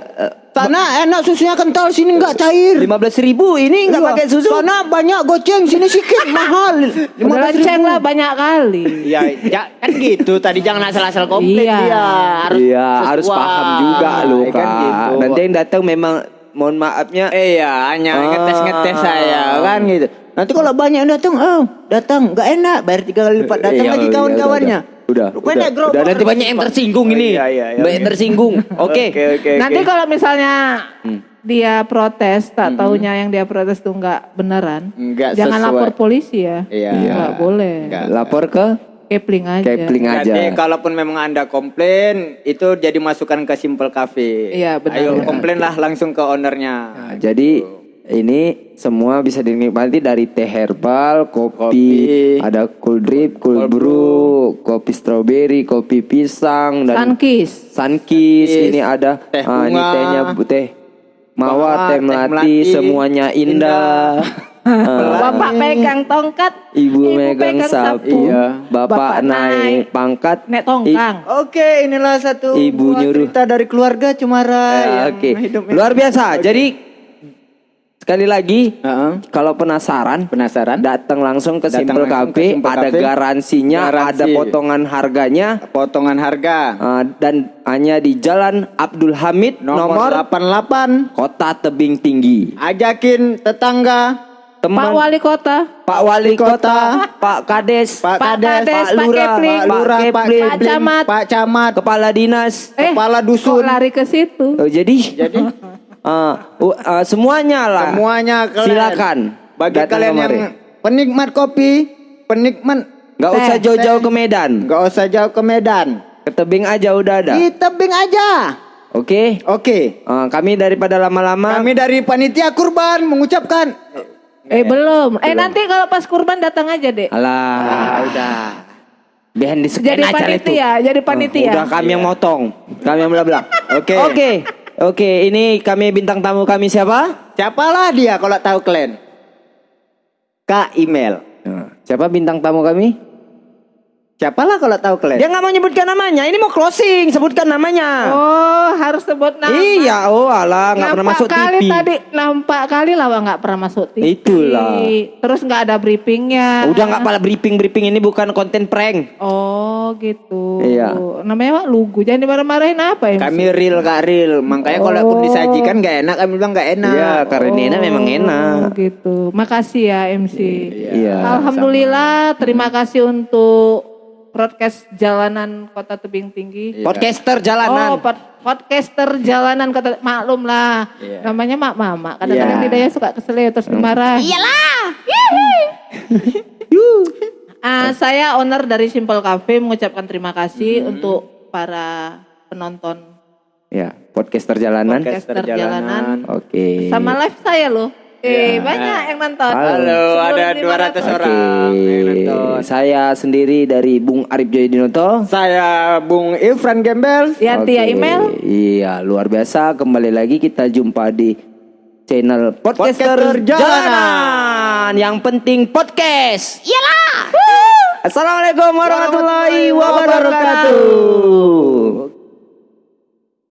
Sana enak susunya kental, sini enggak cair. Lima belas ribu ini nggak Iya. pakai susu. Sana banyak goceng, sini sedikit mahal. Udah leceng lah banyak kali. Ya, ya, kan gitu. Tadi jangan asal-asal komplain Iya. dia. Harus Iya, harus paham juga loh Kan kak. gitu. Nanti yang datang memang mohon maafnya Eh, Iya, hanya Ah. ngetes-ngetes saya kan gitu. Nanti kalau banyak yang datang, oh datang nggak enak, bayar tiga kali lipat. Datang Iya, lagi iya, kawan-kawannya. Udah, Rupanya udah, gerobak udah, nanti banyak yang tersinggung Oh, ini. iya, iya, iya. Banyak tersinggung. Oke. Oke, oke, Nanti oke. kalau misalnya Hmm. dia protes, tak taunya yang dia protes tuh nggak beneran, Nggak jangan sesuai. lapor polisi ya. Iya. Nggak boleh. Nggak. Lapor ke Kepling aja. Kepling aja. Jadi kalaupun memang anda komplain, itu jadi masukan ke Simple Cafe. Iya, benar, Ayo benar. komplain lah langsung ke ownernya. Nah, jadi ini semua bisa dinikmati dari teh herbal, kopi, Kopi. ada cool drip, cool brew, kopi strawberry, kopi pisang dan. Sunkist. Yes. Ini ada Teh ah, ini bunga. tehnya teh mawar, teh teh melati, melati, semuanya indah. Ah, Bapak pegang tongkat, Ibu, megang sapu, Iya. bapak, naik pangkat, nek tongkang. Oke, inilah satu Ibu nyuruh. cerita dari keluarga Cemara. Ya, yang Oke, hidup- luar biasa. Jadi sekali lagi, Heeh. kalau penasaran, Penasaran? datang langsung ke Datang Simple Cafe, ada Cafe. garansinya, Garansi. ada potongan harganya, Potongan harga. uh, dan hanya di Jalan Abdul Hamid Nomor, nomor, 88. Kota Tebing Tinggi. Ajakin tetangga, Teman Pak Wali Kota, Pak Wali Kota, Pak Kades, Pak Pak Kades, Pak Pak Lurah, Kepling, Pak Lurah, Pak Camat. Pak Camat, Kepala Dinas. eh, Kepala kok Dusun. lari ke situ. Oh, jadi, Jadi uh, uh, uh, semuanya lah. Semuanya kalian. Silakan. Bagi datang kalian kemari. yang penikmat kopi, penikmat nggak usah teh, jauh-jauh teh. ke Medan. Nggak usah jauh ke Medan. Ke tebing aja udah ada. Di tebing aja. Oke. Oke. Uh, kami daripada lama-lama Kami dari panitia kurban mengucapkan Eh belum. Eh nanti kalau pas kurban datang aja deh. Alah, udah. Behind the screen Jadi acara itu. panitia, jadi panitia. Udah kami yang motong. Kami yang bla-bla. Oke. Oke. Oke, ini kami bintang tamu kami siapa? siapalah dia kalau tahu kalian. Kak email. Nah, Siapa bintang tamu kami? Siapalah kalau tahu kalian. Dia nggak mau nyebutkan namanya. Ini mau closing, sebutkan namanya. Oh harus sebut nama. Iya, oh alah, nggak pernah Nampak masuk kali TV. tadi nampak kali lah nggak pernah masuk TV. Itulah. Terus nggak ada briefingnya. Udah nggak pala briefing briefing ini bukan konten prank. Oh gitu. Iya. Namanya Pak Lugu. Jangan dimarah-marahin apa ya? Kami real kak real. Makanya kalau pun Oh. disajikan gak enak kami bilang gak enak. Iya, karena memang enak. Oh gitu. Makasih ya MC. Iya. Alhamdulillah. Terima kasih untuk broadcast jalanan Kota Tebing Tinggi. Podcaster Oh, jalanan. pod- podcaster jalanan kota maklum lah. Namanya Mak Mama. Kadang-kadang Iya. lidahnya suka kesel ya, terus dimarah. Iyalah. Ah, saya owner dari Simple Cafe mengucapkan terima kasih untuk para penonton Ya, podcaster jalanan. podcaster jalanan. Oke. Sama live saya loh. Eh, banyak yang nonton. Halo, ada 200 1500. orang yang nonton. Saya sendiri dari Bung Arif Joydinoto. Saya Bung Ifran Gembel. Ya Oke, email. Iya, luar biasa. Kembali lagi kita jumpa di channel Podcaster, Podcaster Jalanan. Jalanan. Yang penting podcast. Iyalah. Assalamualaikum warahmatullahi wabarakatuh.